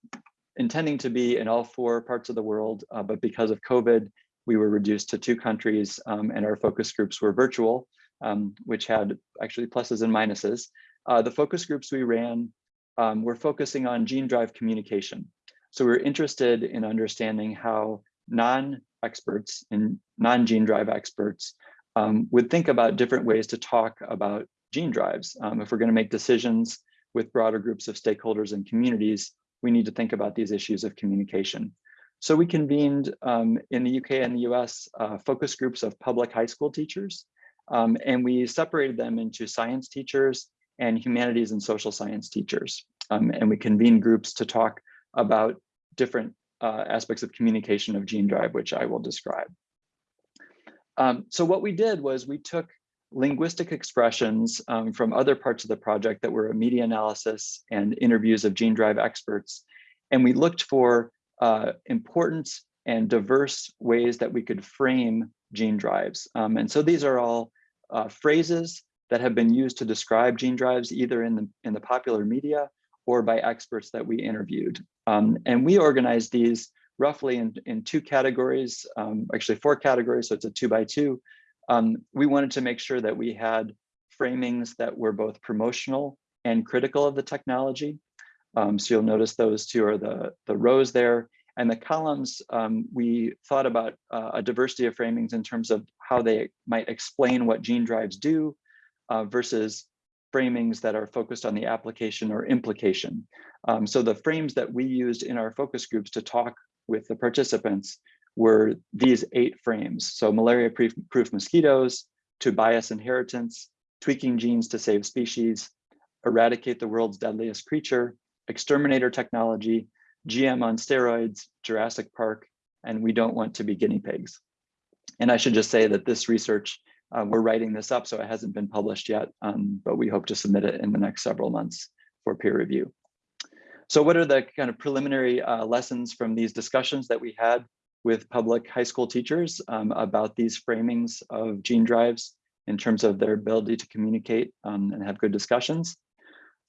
intending to be in all four parts of the world, uh, but because of COVID, we were reduced to two countries um, and our focus groups were virtual, um, which had actually pluses and minuses. Uh, the focus groups we ran um, were focusing on gene drive communication. So we we're interested in understanding how non-experts and non-gene drive experts um, would think about different ways to talk about gene drives. Um, if we're gonna make decisions with broader groups of stakeholders and communities, we need to think about these issues of communication. So we convened um, in the UK and the US uh, focus groups of public high school teachers, um, and we separated them into science teachers and humanities and social science teachers. Um, and we convened groups to talk about different uh, aspects of communication of gene drive, which I will describe. Um, so what we did was we took linguistic expressions um, from other parts of the project that were a media analysis and interviews of gene drive experts. And we looked for uh, important and diverse ways that we could frame gene drives. Um, and so these are all uh, phrases that have been used to describe gene drives either in the, in the popular media or by experts that we interviewed. Um, and we organized these roughly in, in two categories, um, actually four categories, so it's a two by two. Um, we wanted to make sure that we had framings that were both promotional and critical of the technology. Um, so you'll notice those two are the, the rows there. And the columns, um, we thought about uh, a diversity of framings in terms of how they might explain what gene drives do uh, versus framings that are focused on the application or implication. Um, so the frames that we used in our focus groups to talk with the participants were these eight frames. So malaria-proof mosquitoes, to bias inheritance, tweaking genes to save species, eradicate the world's deadliest creature, exterminator technology, GM on steroids, Jurassic Park, and we don't want to be guinea pigs. And I should just say that this research, uh, we're writing this up, so it hasn't been published yet, um, but we hope to submit it in the next several months for peer review. So what are the kind of preliminary uh, lessons from these discussions that we had with public high school teachers um, about these framings of gene drives in terms of their ability to communicate um, and have good discussions.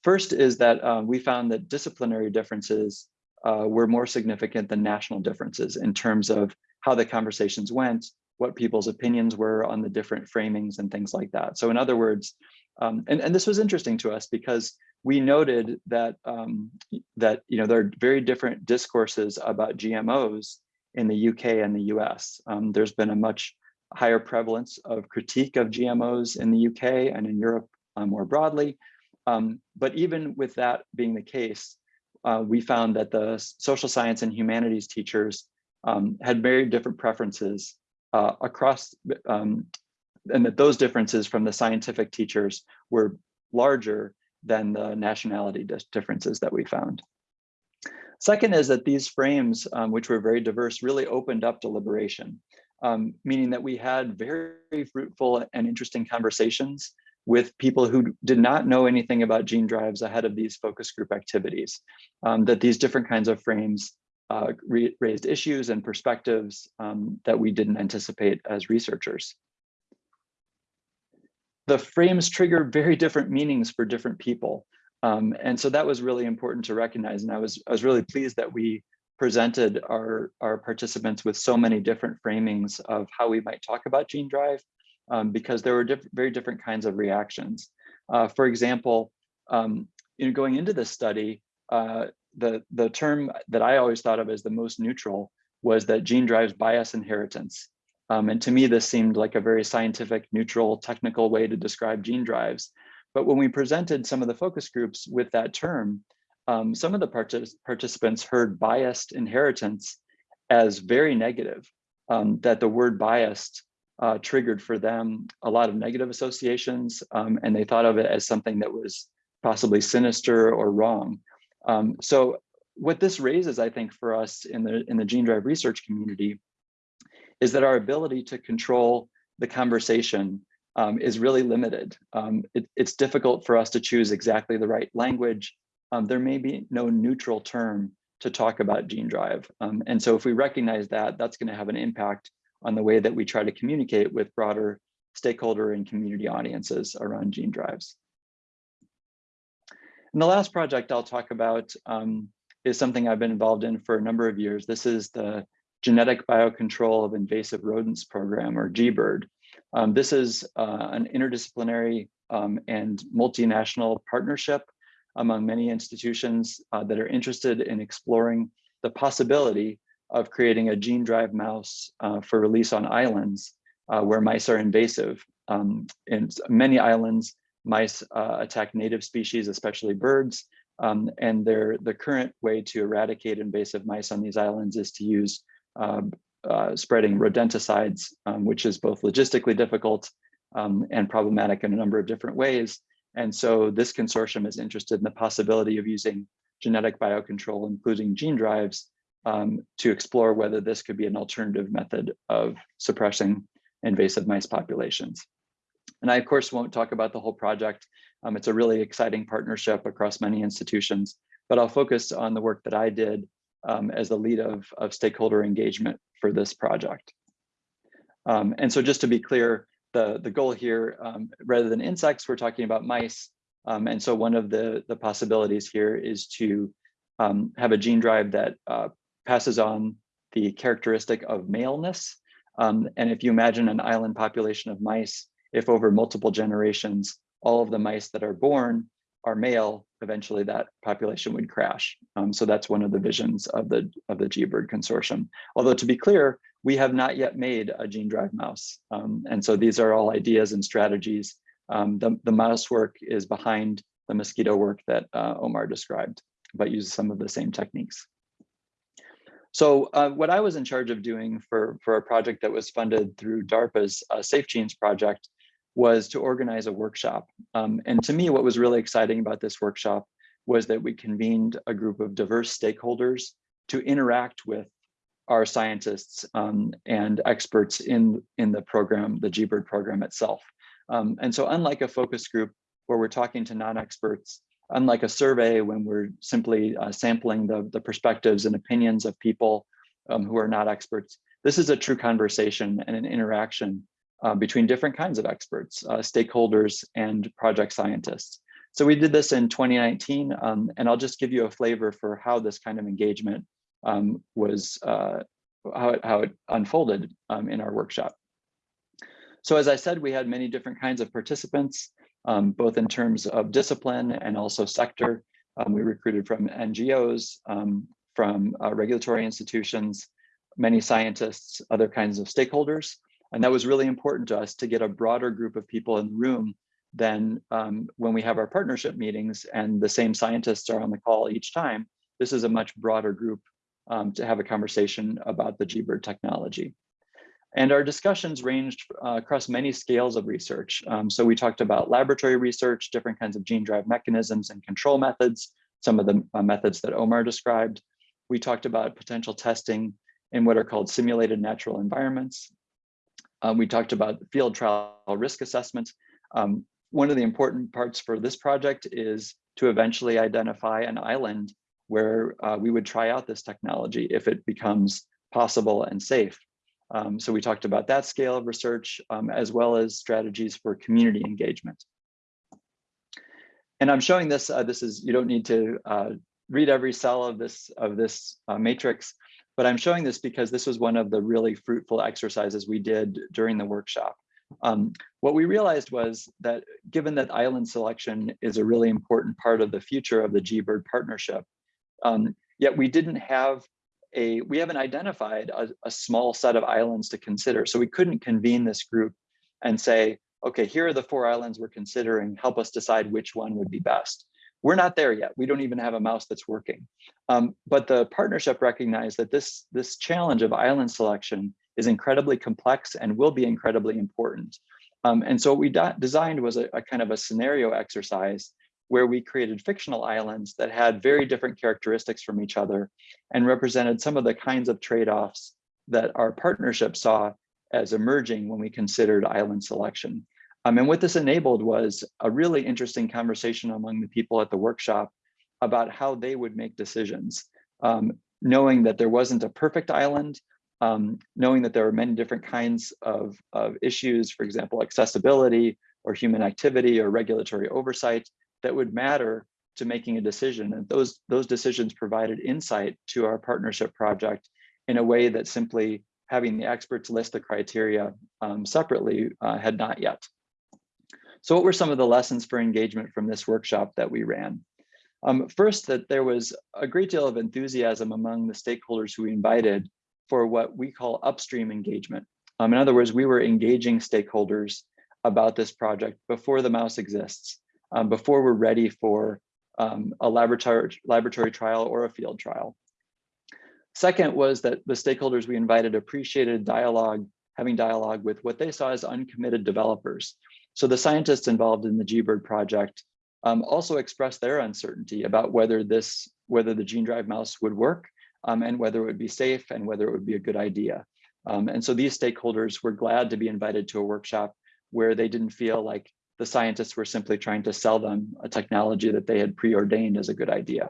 First is that uh, we found that disciplinary differences uh, were more significant than national differences in terms of how the conversations went, what people's opinions were on the different framings and things like that. So in other words, um, and, and this was interesting to us because we noted that um, that you know there are very different discourses about GMOs in the UK and the US. Um, there's been a much higher prevalence of critique of GMOs in the UK and in Europe uh, more broadly. Um, but even with that being the case, uh, we found that the social science and humanities teachers um, had very different preferences uh, across, um, and that those differences from the scientific teachers were larger than the nationality differences that we found. Second is that these frames, um, which were very diverse, really opened up deliberation, um, meaning that we had very fruitful and interesting conversations with people who did not know anything about gene drives ahead of these focus group activities, um, that these different kinds of frames uh, raised issues and perspectives um, that we didn't anticipate as researchers. The frames trigger very different meanings for different people. Um, and so that was really important to recognize. And I was, I was really pleased that we presented our, our participants with so many different framings of how we might talk about gene drive, um, because there were diff very different kinds of reactions. Uh, for example, um, in going into this study, uh, the, the term that I always thought of as the most neutral was that gene drives bias inheritance. Um, and to me, this seemed like a very scientific, neutral, technical way to describe gene drives. But when we presented some of the focus groups with that term, um, some of the partic participants heard biased inheritance as very negative, um, that the word biased uh, triggered for them a lot of negative associations, um, and they thought of it as something that was possibly sinister or wrong. Um, so what this raises, I think, for us in the in the gene drive research community is that our ability to control the conversation um, is really limited. Um, it, it's difficult for us to choose exactly the right language. Um, there may be no neutral term to talk about gene drive. Um, and so if we recognize that, that's gonna have an impact on the way that we try to communicate with broader stakeholder and community audiences around gene drives. And the last project I'll talk about um, is something I've been involved in for a number of years. This is the Genetic Biocontrol of Invasive Rodents Program, or GBIRD. Um, this is uh, an interdisciplinary um, and multinational partnership among many institutions uh, that are interested in exploring the possibility of creating a gene drive mouse uh, for release on islands uh, where mice are invasive. Um, in many islands, mice uh, attack native species, especially birds, um, and the current way to eradicate invasive mice on these islands is to use uh, spreading rodenticides, um, which is both logistically difficult um, and problematic in a number of different ways. And so this consortium is interested in the possibility of using genetic biocontrol, including gene drives, um, to explore whether this could be an alternative method of suppressing invasive mice populations. And I, of course, won't talk about the whole project. Um, it's a really exciting partnership across many institutions, but I'll focus on the work that I did um, as the lead of, of stakeholder engagement for this project. Um, and so just to be clear, the, the goal here, um, rather than insects, we're talking about mice. Um, and so one of the, the possibilities here is to um, have a gene drive that uh, passes on the characteristic of maleness. Um, and if you imagine an island population of mice, if over multiple generations, all of the mice that are born are male, eventually that population would crash. Um, so that's one of the visions of the of the GBIRD consortium. Although to be clear, we have not yet made a gene drive mouse. Um, and so these are all ideas and strategies. Um, the, the mouse work is behind the mosquito work that uh, Omar described, but uses some of the same techniques. So uh, what I was in charge of doing for, for a project that was funded through DARPA's uh, Safe Genes project was to organize a workshop. Um, and to me, what was really exciting about this workshop was that we convened a group of diverse stakeholders to interact with our scientists um, and experts in, in the program, the GBIRD program itself. Um, and so unlike a focus group where we're talking to non-experts, unlike a survey when we're simply uh, sampling the, the perspectives and opinions of people um, who are not experts, this is a true conversation and an interaction uh, between different kinds of experts, uh, stakeholders, and project scientists. So we did this in 2019, um, and I'll just give you a flavor for how this kind of engagement um, was, uh, how, it, how it unfolded um, in our workshop. So as I said, we had many different kinds of participants, um, both in terms of discipline and also sector. Um, we recruited from NGOs, um, from uh, regulatory institutions, many scientists, other kinds of stakeholders. And that was really important to us to get a broader group of people in the room than um, when we have our partnership meetings and the same scientists are on the call each time. This is a much broader group um, to have a conversation about the GBIRD technology. And our discussions ranged uh, across many scales of research. Um, so we talked about laboratory research, different kinds of gene drive mechanisms and control methods, some of the uh, methods that Omar described. We talked about potential testing in what are called simulated natural environments, um, we talked about field trial risk assessment. Um, one of the important parts for this project is to eventually identify an island where uh, we would try out this technology if it becomes possible and safe. Um, so we talked about that scale of research um, as well as strategies for community engagement. And I'm showing this, uh, this is, you don't need to uh, read every cell of this, of this uh, matrix, but I'm showing this because this was one of the really fruitful exercises we did during the workshop. Um, what we realized was that given that island selection is a really important part of the future of the GBIRD partnership, um, yet we didn't have a, we haven't identified a, a small set of islands to consider. So we couldn't convene this group and say, okay, here are the four islands we're considering, help us decide which one would be best. We're not there yet. We don't even have a mouse that's working. Um, but the partnership recognized that this, this challenge of island selection is incredibly complex and will be incredibly important. Um, and so what we designed was a, a kind of a scenario exercise where we created fictional islands that had very different characteristics from each other and represented some of the kinds of trade-offs that our partnership saw as emerging when we considered island selection. Um, and what this enabled was a really interesting conversation among the people at the workshop about how they would make decisions, um, knowing that there wasn't a perfect island, um, knowing that there are many different kinds of, of issues, for example, accessibility or human activity or regulatory oversight that would matter to making a decision. And those, those decisions provided insight to our partnership project in a way that simply having the experts list the criteria um, separately uh, had not yet. So what were some of the lessons for engagement from this workshop that we ran? Um, first, that there was a great deal of enthusiasm among the stakeholders who we invited for what we call upstream engagement. Um, in other words, we were engaging stakeholders about this project before the mouse exists, um, before we're ready for um, a laboratory, laboratory trial or a field trial. Second was that the stakeholders we invited appreciated dialogue, having dialogue with what they saw as uncommitted developers. So the scientists involved in the GBIRD project um, also expressed their uncertainty about whether this, whether the gene drive mouse would work um, and whether it would be safe and whether it would be a good idea. Um, and so these stakeholders were glad to be invited to a workshop where they didn't feel like the scientists were simply trying to sell them a technology that they had preordained as a good idea.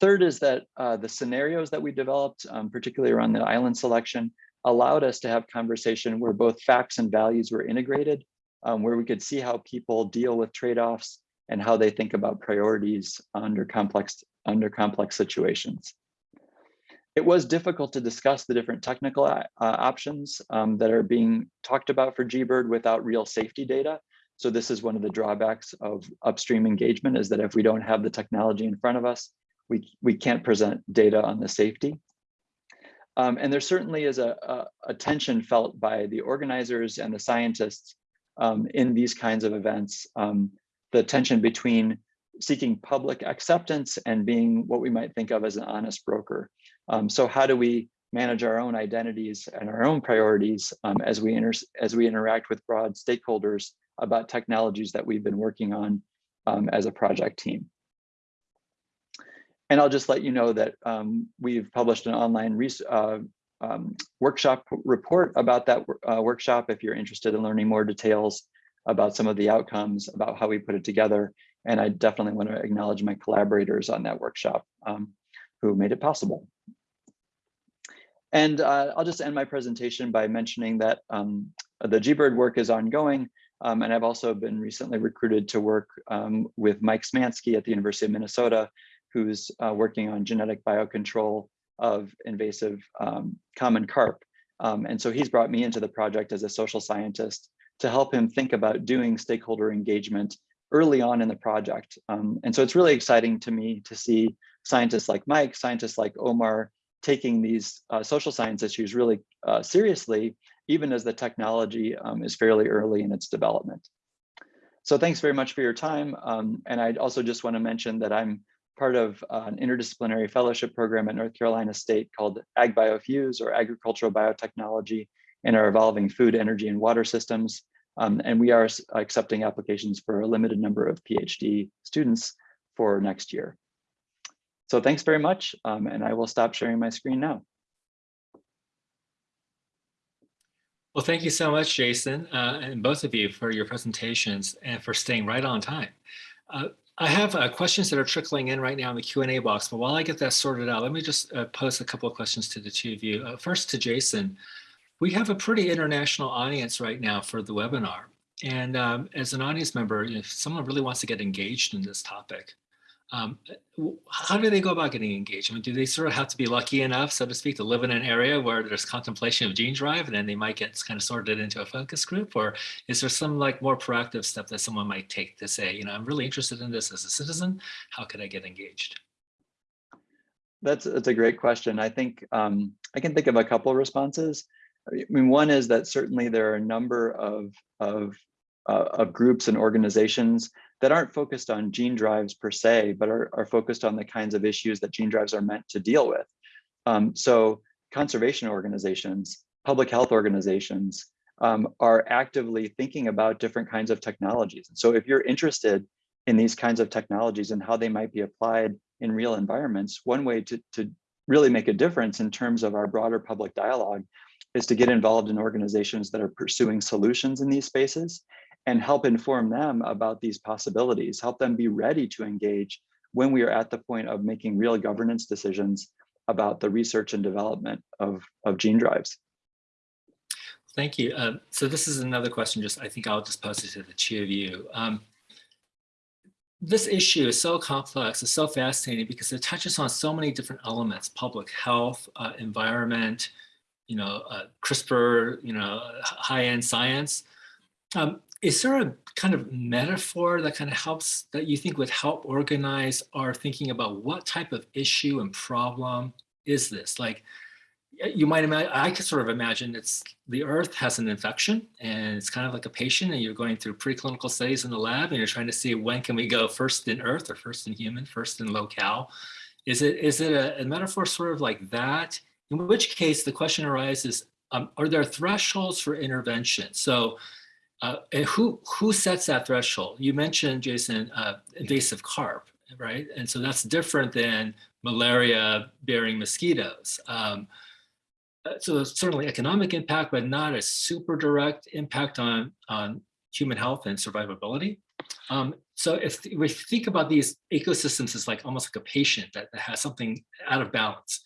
Third is that uh, the scenarios that we developed, um, particularly around the island selection, allowed us to have conversation where both facts and values were integrated, um, where we could see how people deal with trade-offs and how they think about priorities under complex, under complex situations. It was difficult to discuss the different technical uh, options um, that are being talked about for GBIRD without real safety data. So this is one of the drawbacks of upstream engagement is that if we don't have the technology in front of us, we, we can't present data on the safety. Um, and there certainly is a, a, a, tension felt by the organizers and the scientists um, in these kinds of events, um, the tension between seeking public acceptance and being what we might think of as an honest broker. Um, so how do we manage our own identities and our own priorities um, as we as we interact with broad stakeholders about technologies that we've been working on um, as a project team. And I'll just let you know that um, we've published an online uh, um, workshop report about that uh, workshop if you're interested in learning more details about some of the outcomes, about how we put it together. And I definitely want to acknowledge my collaborators on that workshop um, who made it possible. And uh, I'll just end my presentation by mentioning that um, the GBIRD work is ongoing. Um, and I've also been recently recruited to work um, with Mike Smansky at the University of Minnesota, who's uh, working on genetic biocontrol of invasive um, common carp. Um, and so he's brought me into the project as a social scientist to help him think about doing stakeholder engagement early on in the project. Um, and so it's really exciting to me to see scientists like Mike, scientists like Omar, taking these uh, social science issues really uh, seriously, even as the technology um, is fairly early in its development. So thanks very much for your time. Um, and I also just want to mention that I'm part of uh, an interdisciplinary fellowship program at North Carolina State called AgBioFuse or Agricultural Biotechnology in our evolving food, energy, and water systems. Um, and we are accepting applications for a limited number of PhD students for next year. So thanks very much, um, and I will stop sharing my screen now. Well, thank you so much, Jason, uh, and both of you for your presentations and for staying right on time. Uh, I have uh, questions that are trickling in right now in the Q&A box, but while I get that sorted out, let me just uh, a couple of questions to the two of you. Uh, first to Jason. We have a pretty international audience right now for the webinar. And um, as an audience member, if someone really wants to get engaged in this topic, um, how do they go about getting mean, do they sort of have to be lucky enough, so to speak, to live in an area where there's contemplation of gene drive and then they might get kind of sorted into a focus group? Or is there some like more proactive step that someone might take to say, you know, I'm really interested in this as a citizen, how could I get engaged? That's, that's a great question. I think um, I can think of a couple of responses. I mean, one is that certainly there are a number of, of, uh, of groups and organizations that aren't focused on gene drives per se, but are, are focused on the kinds of issues that gene drives are meant to deal with. Um, so conservation organizations, public health organizations um, are actively thinking about different kinds of technologies. So if you're interested in these kinds of technologies and how they might be applied in real environments, one way to, to really make a difference in terms of our broader public dialogue is to get involved in organizations that are pursuing solutions in these spaces and help inform them about these possibilities, help them be ready to engage when we are at the point of making real governance decisions about the research and development of, of gene drives. Thank you. Um, so this is another question, just I think I'll just pose it to the two of you. Um, this issue is so complex, it's so fascinating because it touches on so many different elements, public health, uh, environment, you know, uh, CRISPR, you know, high-end science. Um, is there a kind of metaphor that kind of helps, that you think would help organize our thinking about what type of issue and problem is this? Like, you might imagine, I could sort of imagine it's the earth has an infection and it's kind of like a patient and you're going through preclinical studies in the lab and you're trying to see when can we go first in earth or first in human, first in locale. Is it, is it a, a metaphor sort of like that? In which case the question arises, um, are there thresholds for intervention? So uh, who, who sets that threshold? You mentioned, Jason, uh, invasive carp, right? And so that's different than malaria bearing mosquitoes. Um, uh, so certainly economic impact, but not a super direct impact on, on human health and survivability. Um, so if we think about these ecosystems as like almost like a patient that, that has something out of balance,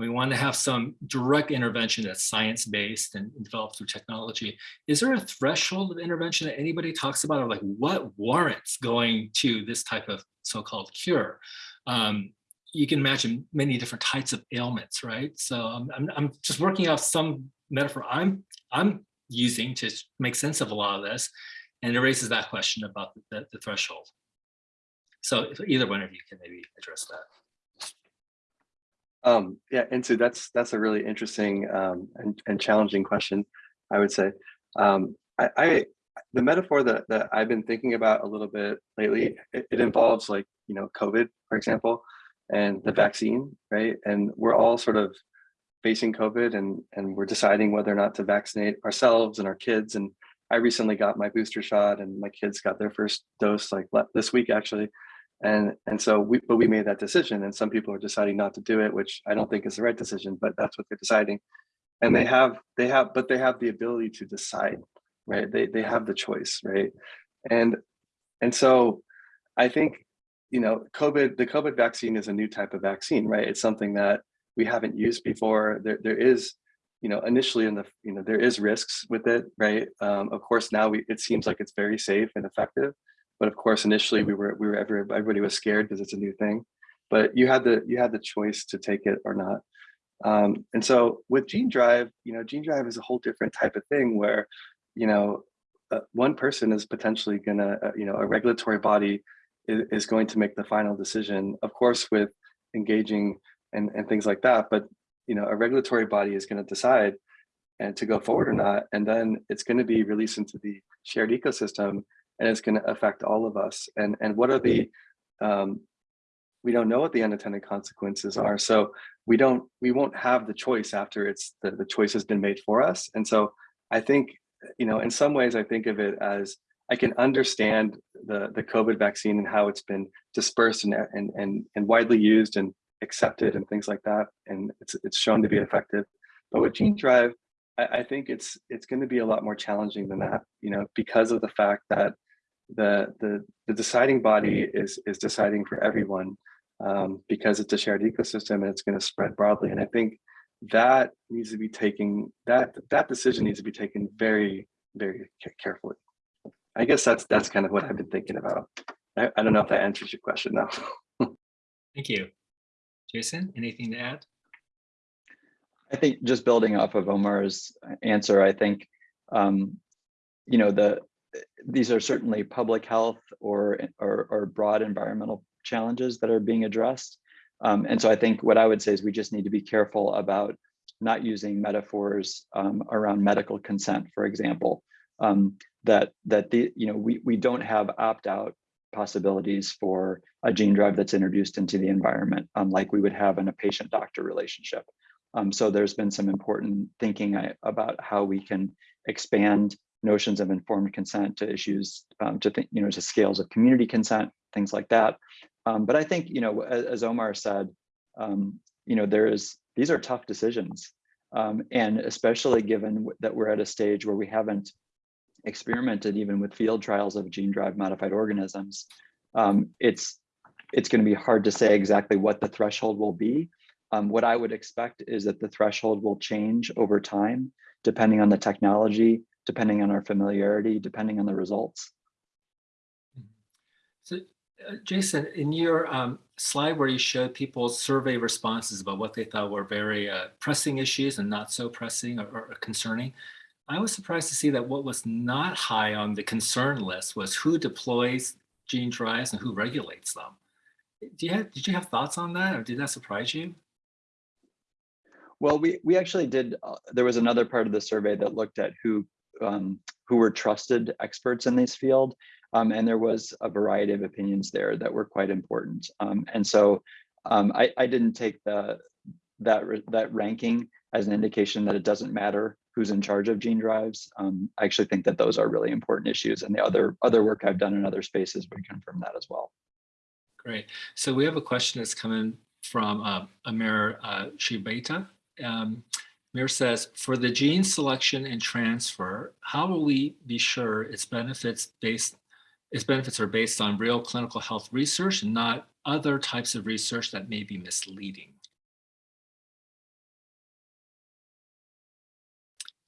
and we want to have some direct intervention that's science-based and developed through technology, is there a threshold of intervention that anybody talks about or like what warrants going to this type of so-called cure? Um, you can imagine many different types of ailments, right? So I'm, I'm, I'm just working off some metaphor I'm, I'm using to make sense of a lot of this. And it raises that question about the, the, the threshold. So either one of you can maybe address that. Um, yeah, and so that's that's a really interesting um, and, and challenging question, I would say. Um, I, I the metaphor that, that I've been thinking about a little bit lately, it, it involves like, you know, COVID, for example and the vaccine, right? And we're all sort of facing COVID and, and we're deciding whether or not to vaccinate ourselves and our kids. And I recently got my booster shot and my kids got their first dose like this week actually. And, and so we, but we made that decision and some people are deciding not to do it, which I don't think is the right decision, but that's what they're deciding. And they have, they have, but they have the ability to decide, right? They, they have the choice, right? And, and so I think you know, COVID, the COVID vaccine is a new type of vaccine, right? It's something that we haven't used before. There, there is, you know, initially in the, you know, there is risks with it, right? Um, of course, now we, it seems like it's very safe and effective, but of course, initially we were, we were, everybody was scared because it's a new thing, but you had the, you had the choice to take it or not. Um, and so with Gene Drive, you know, Gene Drive is a whole different type of thing where, you know, uh, one person is potentially gonna, uh, you know, a regulatory body is going to make the final decision, of course, with engaging and, and things like that. But you know, a regulatory body is going to decide and to go forward or not, and then it's going to be released into the shared ecosystem, and it's going to affect all of us. And and what are the um, we don't know what the unintended consequences are, so we don't we won't have the choice after it's the, the choice has been made for us. And so I think you know, in some ways, I think of it as I can understand the, the COVID vaccine and how it's been dispersed and, and, and, and widely used and accepted and things like that. And it's, it's shown to be effective. But with Gene Drive, I, I think it's it's going to be a lot more challenging than that, you know, because of the fact that the the, the deciding body is is deciding for everyone um, because it's a shared ecosystem and it's going to spread broadly. And I think that needs to be taken that that decision needs to be taken very very carefully. I guess that's that's kind of what I've been thinking about. I, I don't know if that answers your question now. Thank you. Jason, anything to add? I think just building off of Omar's answer, I think, um, you know, the these are certainly public health or, or, or broad environmental challenges that are being addressed. Um, and so I think what I would say is we just need to be careful about not using metaphors um, around medical consent, for example, um, that that the you know we we don't have opt out possibilities for a gene drive that's introduced into the environment, um, like we would have in a patient doctor relationship. Um, so there's been some important thinking I, about how we can expand notions of informed consent to issues um, to think you know to scales of community consent, things like that. Um, but I think you know as, as Omar said, um, you know there is these are tough decisions, um, and especially given that we're at a stage where we haven't experimented even with field trials of gene drive modified organisms, um, it's it's going to be hard to say exactly what the threshold will be. Um, what I would expect is that the threshold will change over time, depending on the technology, depending on our familiarity, depending on the results. So, uh, Jason, in your um, slide where you showed people's survey responses about what they thought were very uh, pressing issues and not so pressing or, or concerning, I was surprised to see that what was not high on the concern list was who deploys gene drives and who regulates them. Do you have, did you have thoughts on that or did that surprise you? Well, we, we actually did, uh, there was another part of the survey that looked at who, um, who were trusted experts in this field. Um, and there was a variety of opinions there that were quite important. Um, and so um, I, I didn't take the, that, that ranking as an indication that it doesn't matter who's in charge of gene drives. Um, I actually think that those are really important issues and the other, other work I've done in other spaces would confirm that as well. Great. So we have a question that's coming from uh, Amir uh, Shibeta. Amir says, for the gene selection and transfer, how will we be sure its benefits based its benefits are based on real clinical health research and not other types of research that may be misleading?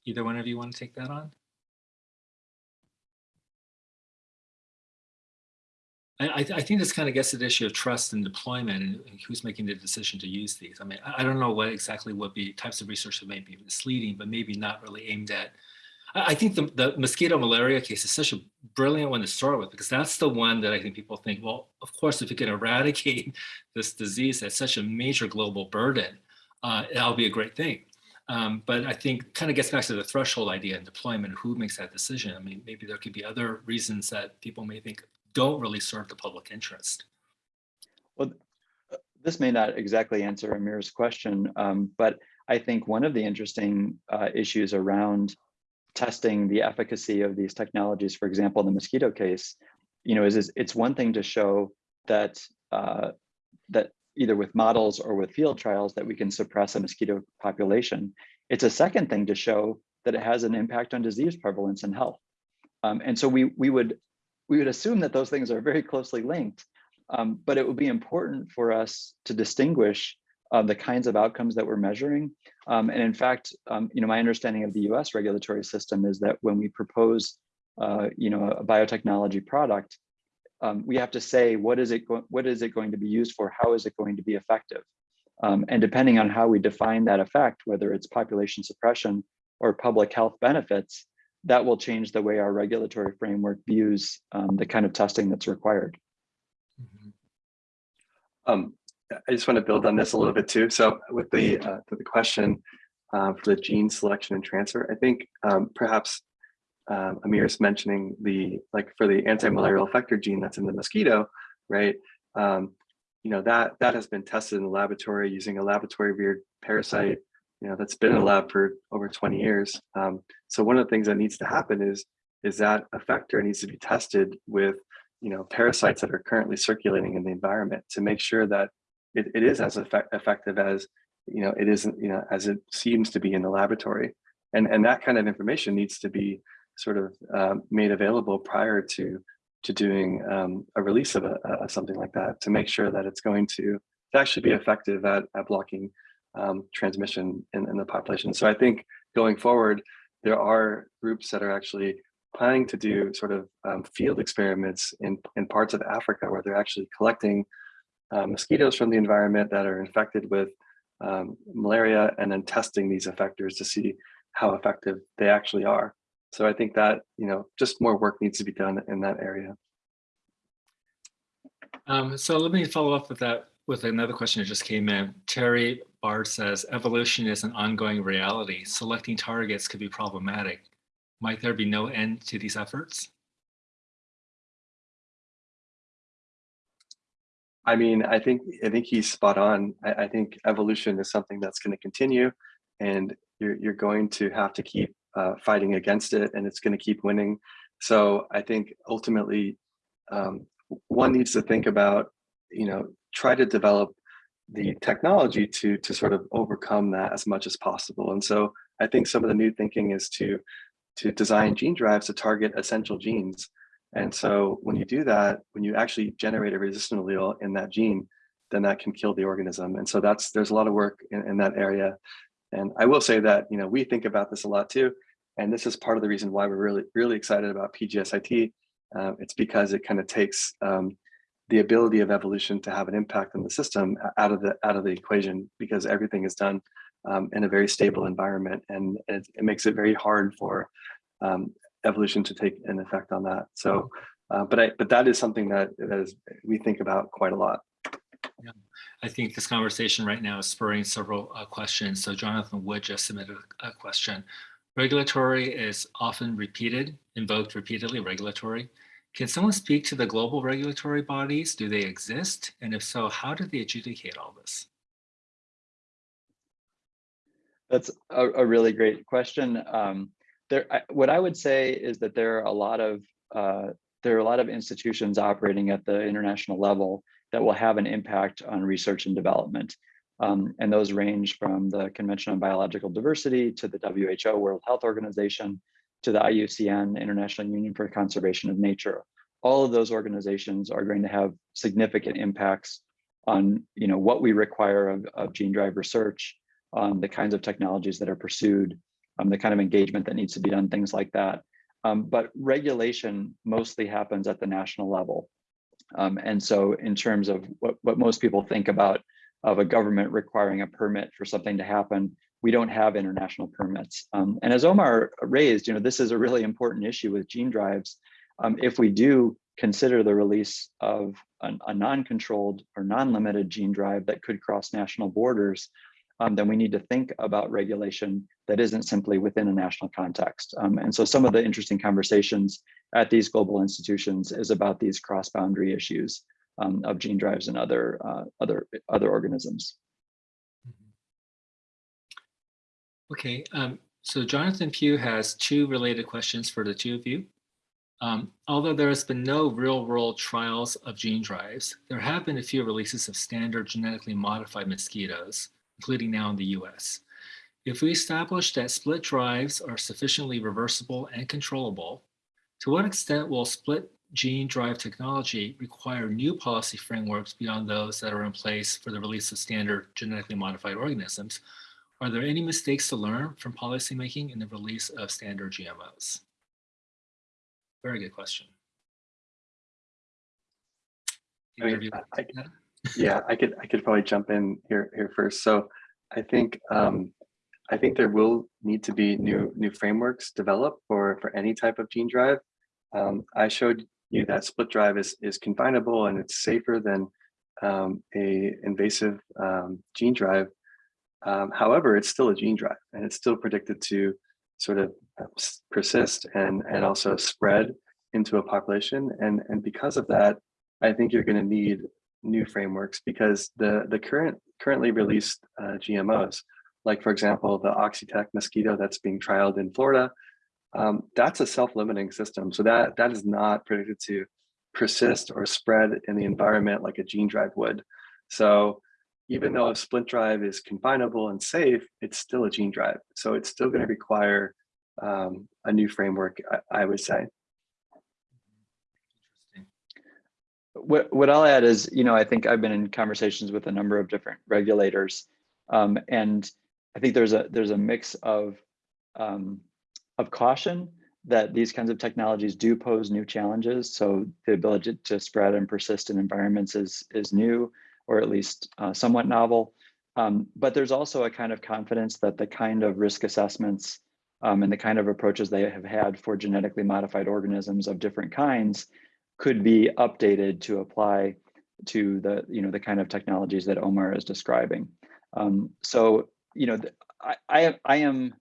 Either one of you want to take that on? I, I think this kind of gets to the issue of trust and deployment and who's making the decision to use these. I mean, I don't know what exactly would be types of research that may be misleading, but maybe not really aimed at. I think the, the mosquito malaria case is such a brilliant one to start with because that's the one that I think people think, well, of course, if you can eradicate this disease that's such a major global burden, uh, that'll be a great thing. Um, but I think kind of gets back to the threshold idea and deployment, who makes that decision. I mean, maybe there could be other reasons that people may think don't really serve the public interest. Well, this may not exactly answer Amir's question, um, but I think one of the interesting uh, issues around testing the efficacy of these technologies, for example, in the mosquito case, you know, is, is it's one thing to show that uh, that either with models or with field trials that we can suppress a mosquito population. It's a second thing to show that it has an impact on disease prevalence and health. Um, and so we we would we would assume that those things are very closely linked, um, but it would be important for us to distinguish uh, the kinds of outcomes that we're measuring. Um, and in fact, um, you know, my understanding of the US regulatory system is that when we propose, uh, you know, a biotechnology product, um, we have to say, what is it, what is it going to be used for? How is it going to be effective? Um, and depending on how we define that effect, whether it's population suppression or public health benefits, that will change the way our regulatory framework views um, the kind of testing that's required. Mm -hmm. um, I just want to build on this a little bit too. So with the uh, the question uh, for the gene selection and transfer, I think um, perhaps um, is mentioning the like for the anti-malarial effector gene that's in the mosquito, right? Um, you know that that has been tested in the laboratory using a laboratory reared parasite you know that's been in the lab for over 20 years. Um, so one of the things that needs to happen is is that effector needs to be tested with you know parasites that are currently circulating in the environment to make sure that it, it is as effect effective as you know it isn't you know as it seems to be in the laboratory. And and that kind of information needs to be sort of um, made available prior to to doing um, a release of a, a, something like that to make sure that it's going to, to actually be effective at, at blocking um, transmission in, in the population. So I think going forward, there are groups that are actually planning to do sort of um, field experiments in, in parts of Africa where they're actually collecting uh, mosquitoes from the environment that are infected with um, malaria and then testing these effectors to see how effective they actually are. So I think that, you know, just more work needs to be done in that area. Um, so let me follow up with that with another question that just came in. Terry Bard says, evolution is an ongoing reality. Selecting targets could be problematic. Might there be no end to these efforts? I mean, I think I think he's spot on. I, I think evolution is something that's going to continue, and you're you're going to have to keep uh, fighting against it, and it's going to keep winning. So I think ultimately, um, one needs to think about, you know, try to develop the technology to to sort of overcome that as much as possible. And so I think some of the new thinking is to to design gene drives to target essential genes and so when you do that, when you actually generate a resistant allele in that gene, then that can kill the organism. And so that's there's a lot of work in, in that area. And I will say that, you know, we think about this a lot too. And this is part of the reason why we're really, really excited about PGSIT. Uh, it's because it kind of takes um, the ability of evolution to have an impact on the system out of the out of the equation because everything is done um, in a very stable environment and it, it makes it very hard for um, evolution to take an effect on that. So, uh, but I, but that is something that that is we think about quite a lot. Yeah, I think this conversation right now is spurring several uh, questions. So Jonathan Wood just submitted a question. Regulatory is often repeated, invoked repeatedly, regulatory. Can someone speak to the global regulatory bodies? Do they exist? And if so, how do they adjudicate all this? That's a, a really great question. Um, there, I, what I would say is that there are a lot of uh, there are a lot of institutions operating at the international level that will have an impact on research and development. Um, and those range from the Convention on Biological Diversity to the WHO World Health Organization to the IUCN International Union for Conservation of Nature. All of those organizations are going to have significant impacts on you know, what we require of, of gene drive research, on the kinds of technologies that are pursued, um, the kind of engagement that needs to be done, things like that. Um, but regulation mostly happens at the national level. Um, and so in terms of what, what most people think about of a government requiring a permit for something to happen, we don't have international permits. Um, and as Omar raised, you know, this is a really important issue with gene drives. Um, if we do consider the release of an, a non-controlled or non-limited gene drive that could cross national borders, um, then we need to think about regulation that isn't simply within a national context. Um, and so some of the interesting conversations at these global institutions is about these cross-boundary issues um, of gene drives and other, uh, other, other organisms. Okay, um, so Jonathan Pugh has two related questions for the two of you. Um, although there has been no real world trials of gene drives, there have been a few releases of standard genetically modified mosquitoes, including now in the US. If we establish that split drives are sufficiently reversible and controllable, to what extent will split gene drive technology require new policy frameworks beyond those that are in place for the release of standard genetically modified organisms? Are there any mistakes to learn from policymaking in the release of standard GMOs? Very good question. I mean, I, yeah, I could I could probably jump in here here first. So I think um, I think there will need to be new new frameworks developed for for any type of gene drive. Um, I showed you that split drive is is confinable and it's safer than um, a invasive um, gene drive. Um, however, it's still a gene drive and it's still predicted to sort of uh, persist and and also spread into a population. And and because of that, I think you're going to need new frameworks because the the current currently released uh, GMOs like for example, the Oxitec mosquito that's being trialed in Florida, um, that's a self-limiting system. So that, that is not predicted to persist or spread in the environment like a gene drive would. So even though a split drive is confinable and safe, it's still a gene drive. So it's still going to require um, a new framework, I, I would say. What, what I'll add is, you know, I think I've been in conversations with a number of different regulators um, and I think there's a there's a mix of um, of caution that these kinds of technologies do pose new challenges. So the ability to spread and persist in environments is is new, or at least uh, somewhat novel. Um, but there's also a kind of confidence that the kind of risk assessments um, and the kind of approaches they have had for genetically modified organisms of different kinds could be updated to apply to the, you know, the kind of technologies that Omar is describing. Um, so, you know, I, I, I am,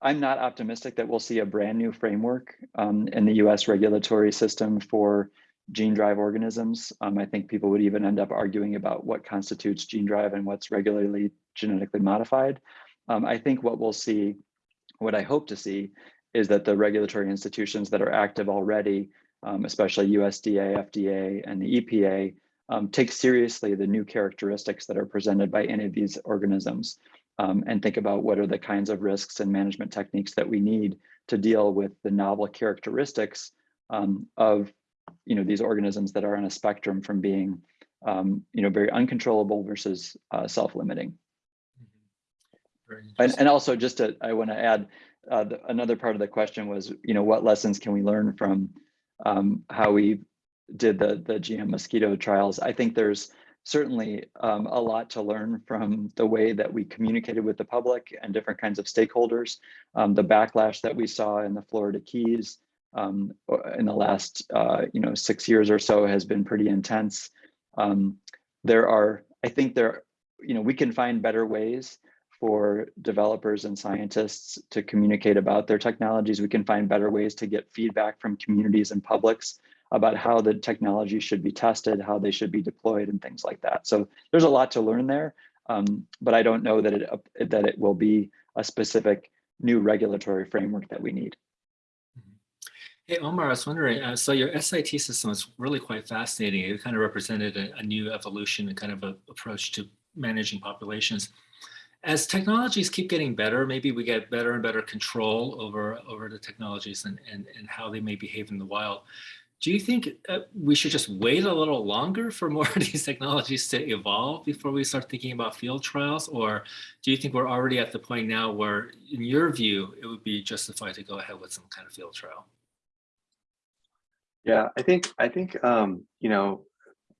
I'm not optimistic that we'll see a brand new framework um, in the US regulatory system for gene drive organisms. Um, I think people would even end up arguing about what constitutes gene drive and what's regularly genetically modified. Um, I think what we'll see, what I hope to see, is that the regulatory institutions that are active already, um, especially USDA, FDA, and the EPA, um, take seriously the new characteristics that are presented by any of these organisms um, and think about what are the kinds of risks and management techniques that we need to deal with the novel characteristics um, of you know, these organisms that are on a spectrum from being um, you know, very uncontrollable versus uh, self-limiting. Very And, and also just to, I want to add, uh, the, another part of the question was, you know, what lessons can we learn from um, how we did the, the GM mosquito trials? I think there's certainly um, a lot to learn from the way that we communicated with the public and different kinds of stakeholders. Um, the backlash that we saw in the Florida Keys um, in the last, uh, you know, six years or so has been pretty intense. Um, there are, I think there, you know, we can find better ways for developers and scientists to communicate about their technologies. We can find better ways to get feedback from communities and publics about how the technology should be tested, how they should be deployed and things like that. So there's a lot to learn there, um, but I don't know that it, that it will be a specific new regulatory framework that we need. Hey, Omar, I was wondering, uh, so your SIT system is really quite fascinating. It kind of represented a, a new evolution and kind of a approach to managing populations. As technologies keep getting better, maybe we get better and better control over, over the technologies and, and, and how they may behave in the wild. Do you think uh, we should just wait a little longer for more of these technologies to evolve before we start thinking about field trials? Or do you think we're already at the point now where, in your view, it would be justified to go ahead with some kind of field trial? Yeah, I think I think um, you know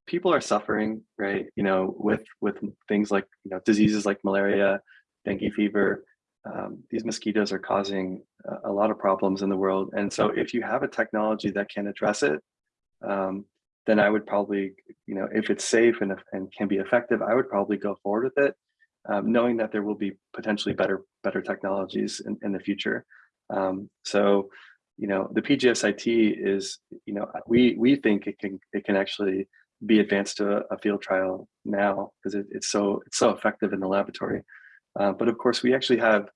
people are suffering, right? You know, with with things like you know diseases like malaria, dengue fever. Um, these mosquitoes are causing a, lot of problems in the world, and so if you have a technology that can address it, um, then I would probably, you know, if it's safe and and can be effective, I would probably go forward with it, um, knowing that there will be potentially better better technologies in, in the future. Um, so you know the PGSIT is you know we we think it can it can actually be advanced to a, field trial now because it, it's so it's so effective in the laboratory. Uh, but of course, we actually have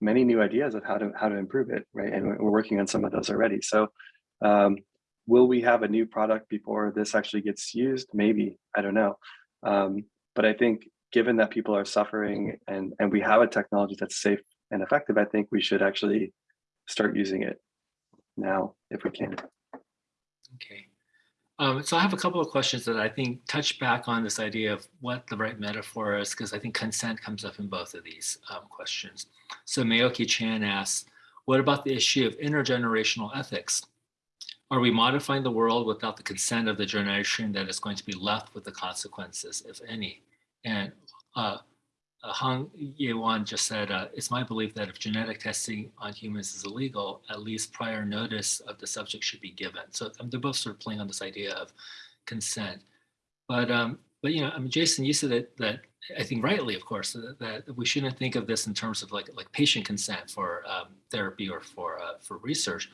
many new ideas of how to how to improve it, right? And we're working on some of those already. So, um, will we have a new product before this actually gets used? Maybe I don't know. Um, but I think given that people are suffering and and we have a technology that's safe and effective, I think we should actually start using it now if we can. Okay. Um, so I have a couple of questions that I think touch back on this idea of what the right metaphor is, because I think consent comes up in both of these um, questions. So Mayoki Chan asks, what about the issue of intergenerational ethics? Are we modifying the world without the consent of the generation that is going to be left with the consequences, if any? And uh, uh, Hong just said, uh, it's my belief that if genetic testing on humans is illegal, at least prior notice of the subject should be given. So um, they're both sort of playing on this idea of consent. But, um, but you know, I mean, Jason, you said that, that I think rightly, of course, that, that, we shouldn't think of this in terms of like, like patient consent for um, therapy or for, uh, for research.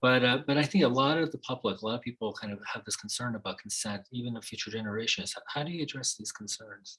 But, uh, but I think a lot of the public, a lot of people kind of have this concern about consent, even of future generations. How do you address these concerns?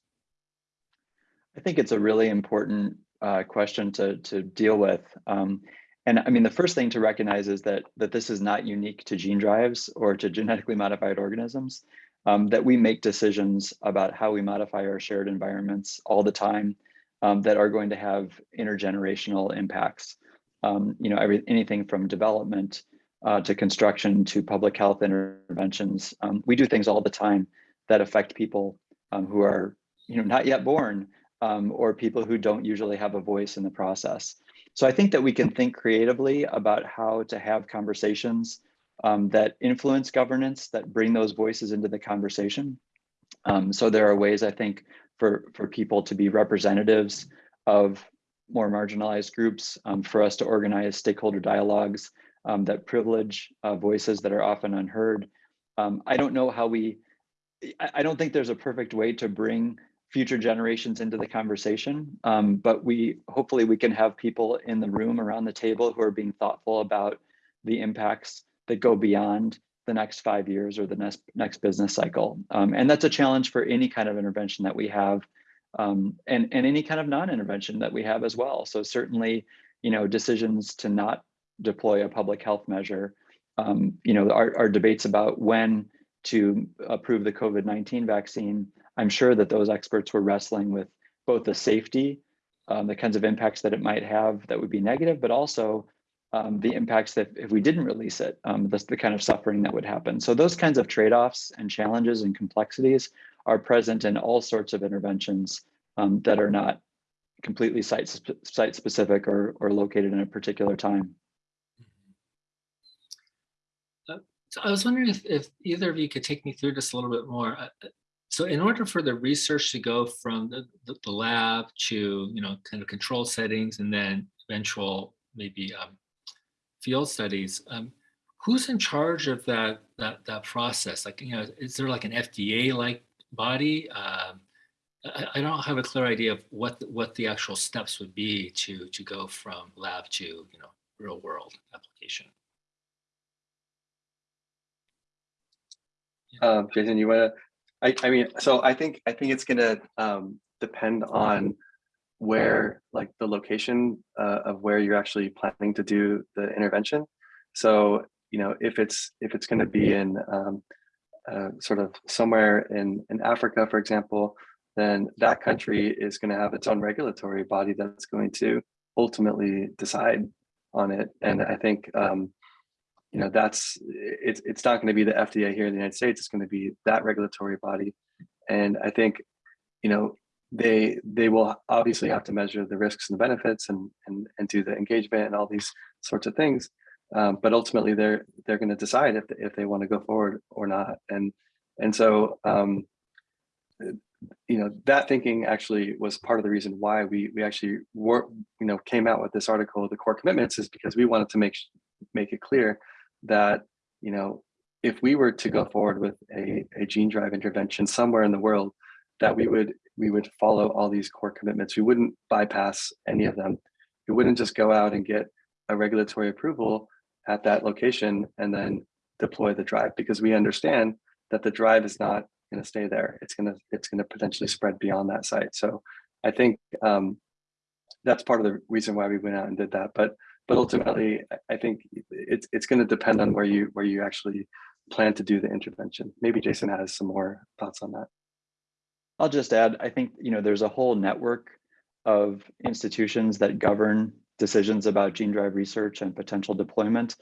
I think it's a really important uh, question to, to deal with. Um, and I mean, the first thing to recognize is that, that this is not unique to gene drives or to genetically modified organisms, um, that we make decisions about how we modify our shared environments all the time um, that are going to have intergenerational impacts. Um, you know, every, anything from development uh, to construction to public health interventions. Um, we do things all the time that affect people um, who are, you know, not yet born, um, or people who don't usually have a voice in the process. So I think that we can think creatively about how to have conversations um, that influence governance, that bring those voices into the conversation. Um, so there are ways I think for, for people to be representatives of more marginalized groups, um, for us to organize stakeholder dialogues um, that privilege uh, voices that are often unheard. Um, I don't know how we I, I don't think there's a perfect way to bring future generations into the conversation, um, but we hopefully we can have people in the room around the table who are being thoughtful about the impacts that go beyond the next five years or the next next business cycle. Um, and that's a challenge for any kind of intervention that we have um, and, and any kind of non-intervention that we have as well. So certainly, you know, decisions to not deploy a public health measure, um, you know, our, our debates about when to approve the COVID-19 vaccine, I'm sure that those experts were wrestling with both the safety, um, the kinds of impacts that it might have that would be negative, but also um, the impacts that if we didn't release it, um, the kind of suffering that would happen. So those kinds of trade-offs and challenges and complexities are present in all sorts of interventions um, that are not completely site, site specific or, or located in a particular time. Uh, so I was wondering if, if either of you could take me through this a little bit more. So in order for the research to go from the, the, the, lab to, you know, kind of control settings and then eventual maybe um, field studies, um, who's in charge of that, that, that process? Like, you know, is there like an FDA-like body? Um, I, I, don't have a clear idea of what, the, what the actual steps would be to, to go from lab to, you know, real world application. Um, Jason, you want to, I, I mean, so I think, I think it's going to um, depend on where like the location uh, of where you're actually planning to do the intervention. So, you know, if it's if it's going to be in um, uh, sort of somewhere in in Africa, for example, then that country is going to have its own regulatory body that's going to ultimately decide on it. And I think um, you know that's it's it's not going to be the FDA here in the United States. It's going to be that regulatory body. And I think you know they they will obviously have to measure the risks and the benefits and and and do the engagement and all these sorts of things um, but ultimately they're they're going to decide if if they want to go forward or not and and so um, you know that thinking actually was part of the reason why we we actually were you know came out with this article the core commitments is because we wanted to make make it clear that you know if we were to go forward with a, a gene drive intervention somewhere in the world that we would we would follow all these core commitments. We wouldn't bypass any of them. We wouldn't just go out and get a regulatory approval at that location and then deploy the drive because we understand that the drive is not going to stay there. It's going to it's going to potentially spread beyond that site. So I think um, that's part of the reason why we went out and did that. But but ultimately, I think it's it's going to depend on where you where you actually plan to do the intervention. Maybe Jason has some more thoughts on that. I'll just add, I think, you know, there's a whole network of institutions that govern decisions about gene drive research and potential deployment.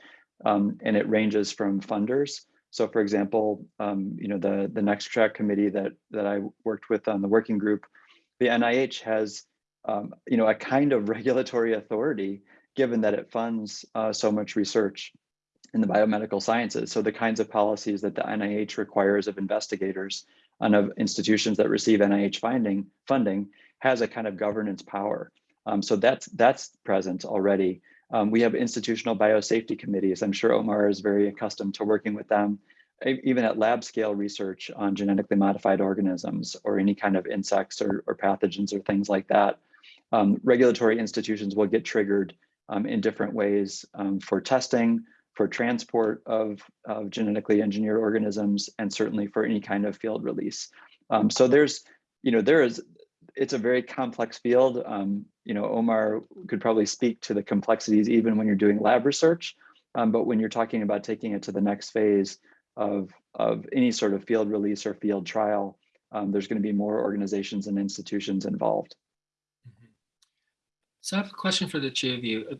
Um, and it ranges from funders. So for example, um, you know, the, the NExTRAC committee that, that I worked with on the working group, the NIH has, um, you know, a kind of regulatory authority given that it funds uh, so much research in the biomedical sciences. So the kinds of policies that the NIH requires of investigators and of institutions that receive NIH finding, funding has a kind of governance power. Um, so that's that's present already. Um, we have institutional biosafety committees. I'm sure Omar is very accustomed to working with them, even at lab scale research on genetically modified organisms or any kind of insects or, or pathogens or things like that. Um, regulatory institutions will get triggered um, in different ways um, for testing, for transport of, of genetically engineered organisms and certainly for any kind of field release. Um, so there's, you know, there is, it's a very complex field. Um, you know, Omar could probably speak to the complexities even when you're doing lab research, um, but when you're talking about taking it to the next phase of, of any sort of field release or field trial, um, there's going to be more organizations and institutions involved. So I have a question for the two of you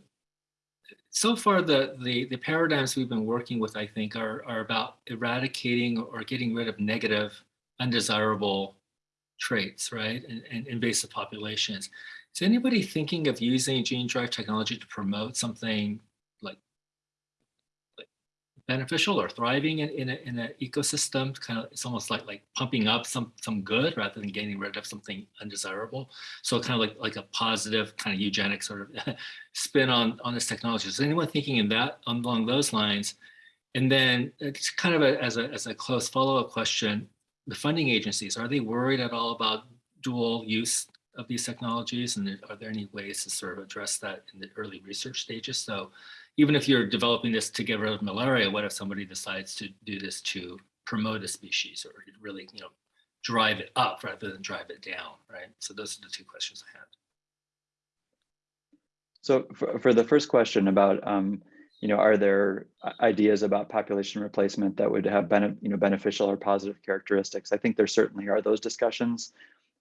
so far the, the, the paradigms we've been working with, I think, are, are about eradicating or getting rid of negative, undesirable traits, right, and, in invasive populations. Is anybody thinking of using gene drive technology to promote something beneficial or thriving in, in, a, in an ecosystem kind of it's almost like like pumping up some some good rather than getting rid of something undesirable. So kind of like like a positive kind of eugenic sort of spin on on this technology. Is anyone thinking in that along those lines? And then it's kind of a, as a as a close follow-up question the funding agencies, are they worried at all about dual use of these technologies? And are there any ways to sort of address that in the early research stages? So even if you're developing this to get rid of malaria, what if somebody decides to do this to promote a species or really, you know, drive it up rather than drive it down, right? So those are the two questions I have. So for, for the first question about, um, you know, are there ideas about population replacement that would have bene you know, beneficial or positive characteristics? I think there certainly are those discussions.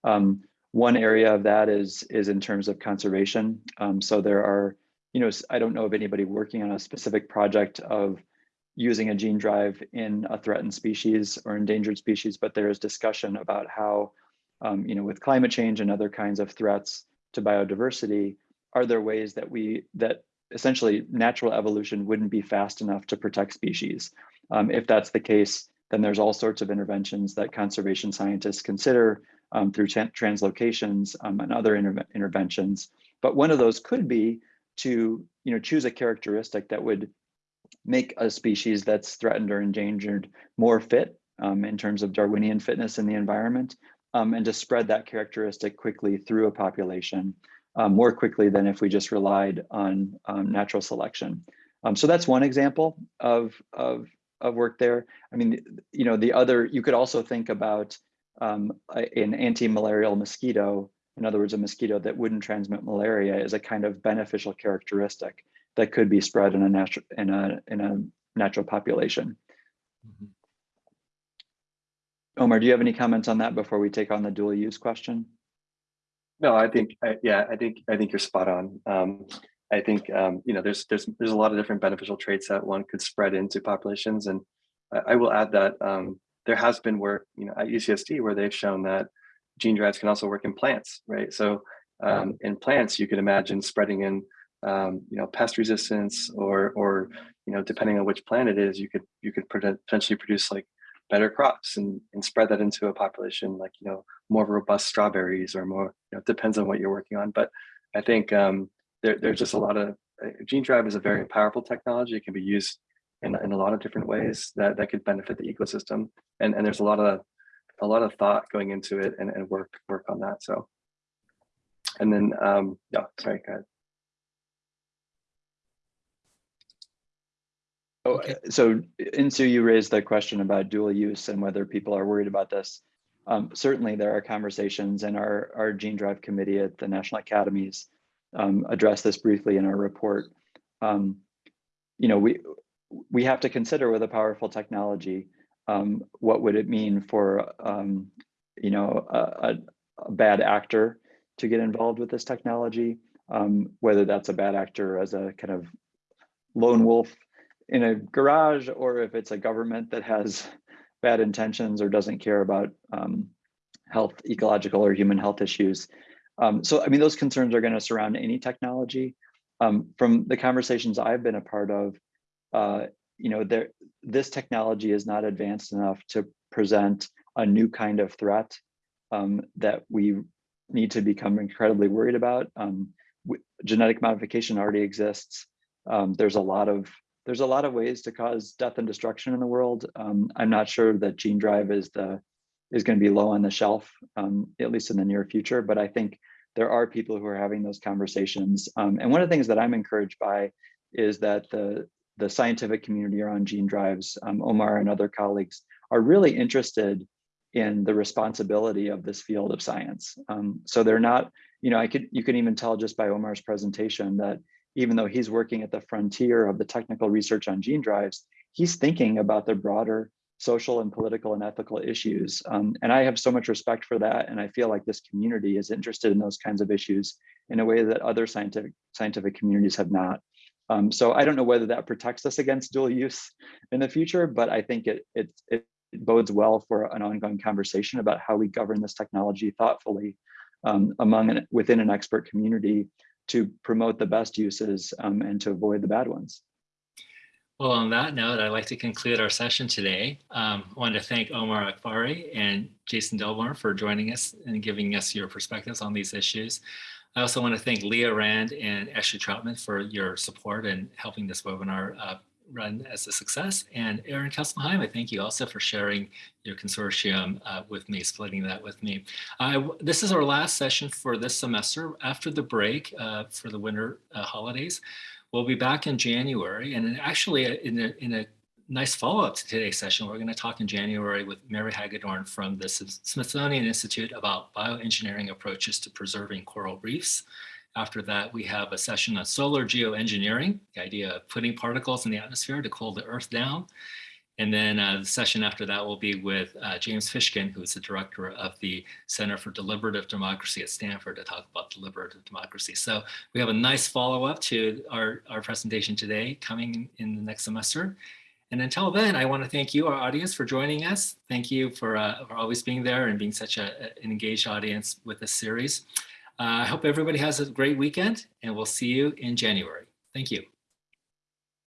Um, one area of that is, is in terms of conservation. Um, so there are, you know, I don't know of anybody working on a specific project of using a gene drive in a threatened species or endangered species, but there is discussion about how, um, you know, with climate change and other kinds of threats to biodiversity, are there ways that we, that essentially natural evolution wouldn't be fast enough to protect species? Um, if that's the case, then there's all sorts of interventions that conservation scientists consider um, through translocations um, and other inter interventions. But one of those could be to you know, choose a characteristic that would make a species that's threatened or endangered more fit um, in terms of Darwinian fitness in the environment, um, and to spread that characteristic quickly through a population um, more quickly than if we just relied on um, natural selection. So that's one example of, of, of work there. I mean, you know, the other, you could also think about um, an anti-malarial mosquito, in other words, a mosquito that wouldn't transmit malaria is a kind of beneficial characteristic that could be spread in a natural in a in a natural population. Mm -hmm. Omar, do you have any comments on that before we take on the dual use question? No, I think I, yeah, I think I think you're spot on. Um, I think um, you know there's there's there's a lot of different beneficial traits that one could spread into populations, and I, I will add that um, there has been work you know at UCSD where they've shown that gene drives can also work in plants, right? So um, in plants, you could imagine spreading in um, you know pest resistance, or or you know depending on which plant it is, you could you could potentially produce like better crops and, and spread that into a population like, you know, more robust strawberries or more, you know, it depends on what you're working on. But I think um, there, there's just a lot of, uh, gene drive is a very powerful technology. It can be used in, in a lot of different ways that, that could benefit the ecosystem. And, and there's a lot of, a lot of thought going into it and, and work, work on that. So, and then, um, yeah, sorry, go ahead. Oh, okay. so Insoo, you raised the question about dual use and whether people are worried about this. Um, certainly there are conversations and our, our gene drive committee at the National Academies um, addressed this briefly in our report. Um, you know, we, we have to consider with a powerful technology, um, what would it mean for, um, you know, a, a, bad actor to get involved with this technology, um, whether that's a bad actor as a kind of lone wolf in a garage or if it's a government that has bad intentions or doesn't care about um, health, ecological or human health issues. Um, so, I mean, those concerns are going to surround any technology. Um, from the conversations I've been a part of, uh, you know, there, this technology is not advanced enough to present a new kind of threat um, that we need to become incredibly worried about. Um, genetic modification already exists. Um, there's a lot of there's a lot of ways to cause death and destruction in the world. Um, I'm not sure that gene drive is the is going to be low on the shelf, um, at least in the near future. But I think there are people who are having those conversations. Um, and one of the things that I'm encouraged by is that the the scientific community around gene drives, um, Omar and other colleagues, are really interested in the responsibility of this field of science. Um, so they're not, you know, I could you can even tell just by Omar's presentation that even though he's working at the frontier of the technical research on gene drives, he's thinking about the broader social and political and ethical issues. Um, and I have so much respect for that. And I feel like this community is interested in those kinds of issues in a way that other scientific scientific communities have not. Um, so I don't know whether that protects us against dual use in the future, but I think it, it, it bodes well for an ongoing conversation about how we govern this technology thoughtfully um, among and within an expert community to promote the best uses um, and to avoid the bad ones. Well, on that note, I'd like to conclude our session today. Um, I want to thank Omar Akbari and Jason Delborne for joining us and giving us your perspectives on these issues. I also want to thank Leah Rand and Ashley Troutman for your support and helping this webinar uh, run as a success. And Aaron Kesselheim, I thank you also for sharing your consortium uh, with me, splitting that with me. This is our last session for this semester. After the break uh, for the winter uh, holidays, we'll be back in January. And actually, uh, in a, in a nice follow-up to today's session, we're going to talk in January with Mary Hagedorn from the Smithsonian Institute about bioengineering approaches to preserving coral reefs. After that, we have a session on solar geoengineering, the idea of putting particles in the atmosphere to cool the earth down. And then uh, the session after that will be with uh, James Fishkin, who is the director of the Center for Deliberative Democracy at Stanford to talk about deliberative democracy. So we have a nice follow-up to our, our presentation today coming in the next semester. And until then, I want to thank you, our audience, for joining us. Thank you for, uh, for always being there and being such a, an engaged audience with this series. Uh, I hope everybody has a great weekend and we'll see you in January. Thank you.